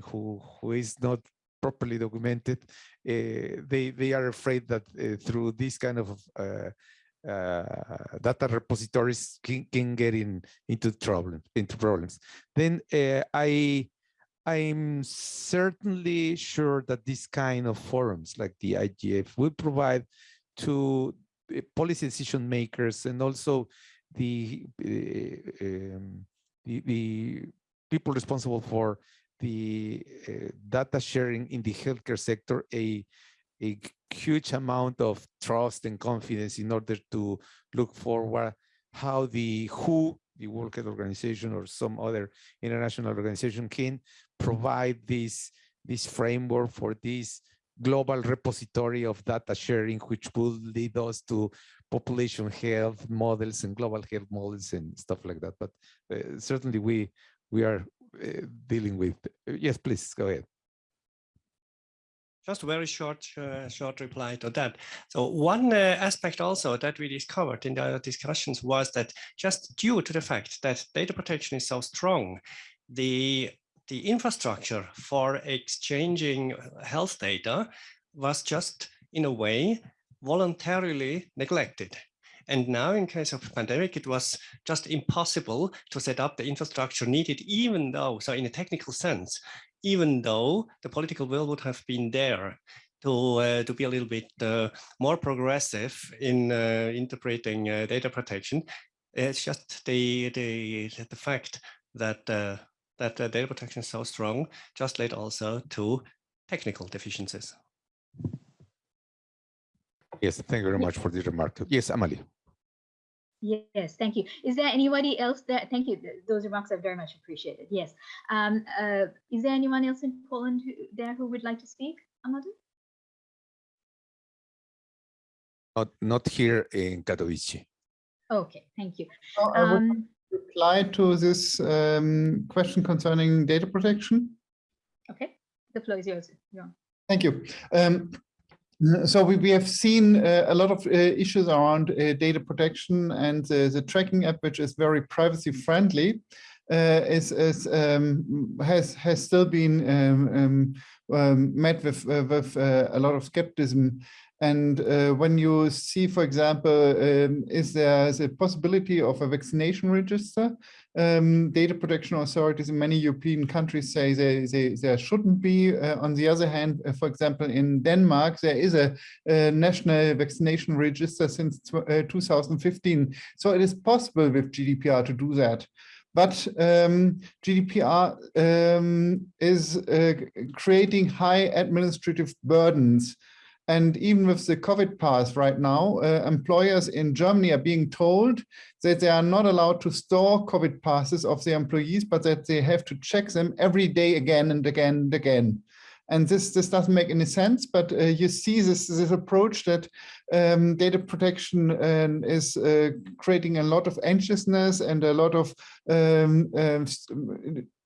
who, who is not properly documented, uh, they, they are afraid that through this kind of data repositories can, can get in into trouble into problems. Then I I'm certainly sure that this kind of forums like the IGF will provide to uh, policy decision makers and also the, uh, um, the, the, people responsible for the uh, data sharing in the healthcare sector a, a huge amount of trust and confidence in order to look forward how the WHO the World Health Organization or some other international organization can provide this, this framework for this global repository of data sharing, which will lead us to population health models and global health models and stuff like that. But uh, certainly we we are uh, dealing with. yes, please go ahead. Just a very short, uh, short reply to that. So one uh, aspect also that we discovered in the discussions was that just due to the fact that data protection is so strong, the the infrastructure for exchanging health data was just in a way voluntarily neglected. And now in case of pandemic, it was just impossible to set up the infrastructure needed, even though, so in a technical sense, even though the political will would have been there to, uh, to be a little bit uh, more progressive in uh, interpreting uh, data protection. It's just the, the, the fact that, uh, that data protection is so strong just led also to technical deficiencies. Yes, thank you very much for the remark. Yes, Amali. Yes, thank you. Is there anybody else that, thank you, those remarks are very much appreciated. Yes. Um, uh, is there anyone else in Poland who, there who would like to speak, Amadou? Not, not here in Katowice. Okay, thank you. So I would um, reply to this um, question concerning data protection. Okay, the floor is yours. Thank you. Um, so we, we have seen uh, a lot of uh, issues around uh, data protection and the tracking app, which is very privacy friendly, uh, is, is um, has has still been um, um, um met with uh, with uh, a lot of skepticism and uh, when you see, for example, um, is there a possibility of a vaccination register? Um, data protection authorities in many European countries say they, they, there shouldn't be. Uh, on the other hand, uh, for example, in Denmark, there is a, a national vaccination register since uh, 2015. So it is possible with GDPR to do that. But um, GDPR um, is uh, creating high administrative burdens and even with the COVID pass right now, uh, employers in Germany are being told that they are not allowed to store COVID passes of their employees, but that they have to check them every day again and again and again. And this, this doesn't make any sense, but uh, you see this, this approach that um, data protection uh, is uh, creating a lot of anxiousness and a lot of um, um,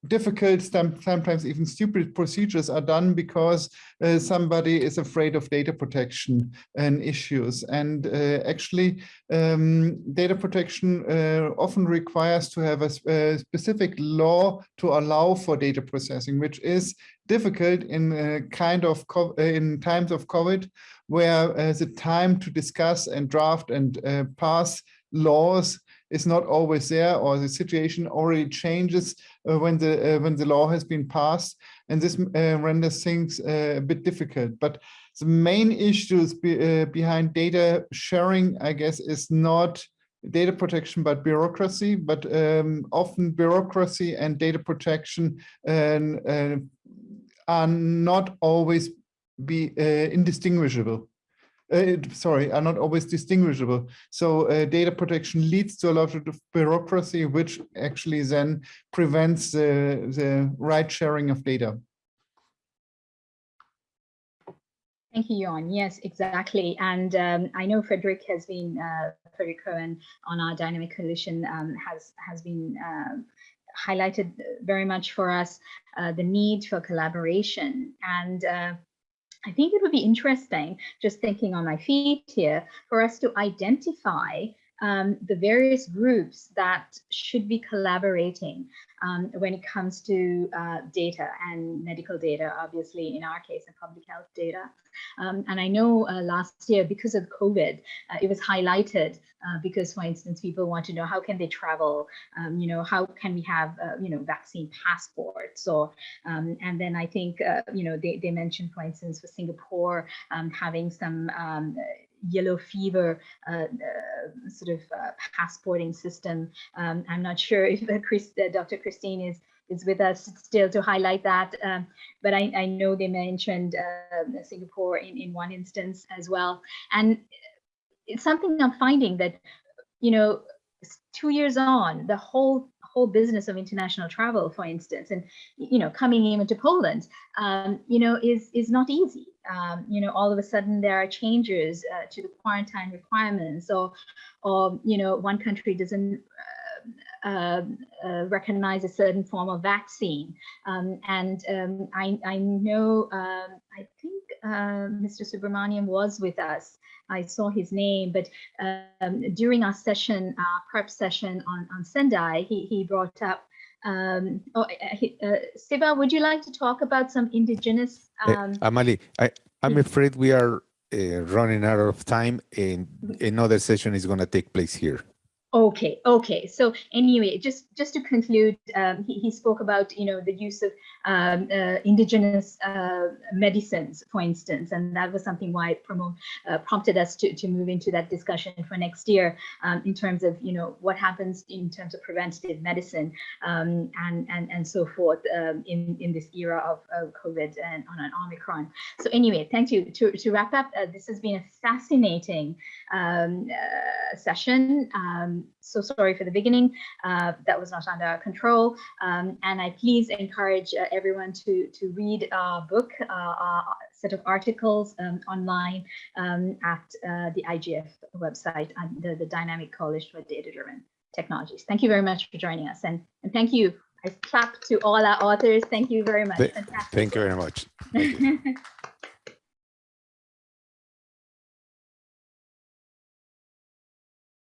difficult, sometimes even stupid procedures are done because uh, somebody is afraid of data protection and issues. And uh, actually, um, data protection uh, often requires to have a, a, specific law to allow for data processing, which is difficult in uh, kind of uh, in times of COVID, where uh, the time to discuss and draft and pass laws is not always there or the situation already changes uh, when the uh, when the law has been passed. And this uh, renders things uh, a bit difficult. But the main issues be, uh, behind data sharing i guess is not data protection but bureaucracy. But um, often bureaucracy and data protection and, uh, are not always be indistinguishable uh, sorry, are not always distinguishable. So uh, data protection leads to a lot of bureaucracy, which actually then prevents the, the right sharing of data. Thank you, Jorn. Yes, exactly. And um, I know Frederick has been, uh, Frederick Cohen on our Dynamic Coalition um, has, has been uh, highlighted very much for us uh, the need for collaboration. And uh, I think it would be interesting, just thinking on my feet here, for us to identify um, the various groups that should be collaborating um, when it comes to uh, data and medical data, obviously in our case, and public health data. Um, and I know uh, last year, because of COVID, uh, it was highlighted uh, because, for instance, people want to know how can they travel, um, you know, how can we have, uh, you know, vaccine passports or, um, and then I think, uh, you know, they, they mentioned, for instance, for Singapore, um, having some yellow fever uh, uh, sort of uh, passporting system. Um, I'm not sure if Chris, Dr. Christine is is with us still to highlight that. Um, but I, I, know they mentioned uh, Singapore in, in one instance as well. And it's something I'm finding that, you know, two years on, the whole whole business of international travel, for instance, and you know, coming even to Poland, um, you know, is is not easy. Um, you know, all of a sudden there are changes uh, to the quarantine requirements, or or you know, one country doesn't. Uh, uh, recognize a certain form of vaccine. Um, and um, I, I, know, um, I think uh, Mr. Subramanian was with us. I saw his name, but um, during our session, our prep session on, on Sendai, he, he brought up um, oh, he, Siva, would you like to talk about some indigenous? Um... Amali, I, I'm afraid we are uh, running out of time and another session is going to take place here. Okay, okay. So anyway, just just to conclude, um, he, he spoke about you know the use of um, uh, indigenous uh, medicines, for instance, and that was something why it promote, uh, prompted us to, to move into that discussion for next year um, in terms of you know what happens in terms of preventative medicine um, and and and so forth um, in in this era of, of COVID and on an Omicron. So anyway, thank you. To to wrap up, uh, this has been a fascinating um, so sorry for the beginning. Uh, that was not under our control. Um, and I please encourage uh, everyone to, to read our book, uh, our set of articles um, online um, at uh, the IGF website under the Dynamic College for Data-Driven Technologies. Thank you very much for joining us. And, and thank you. I clap to all our authors. Thank you very much. Thank you very much.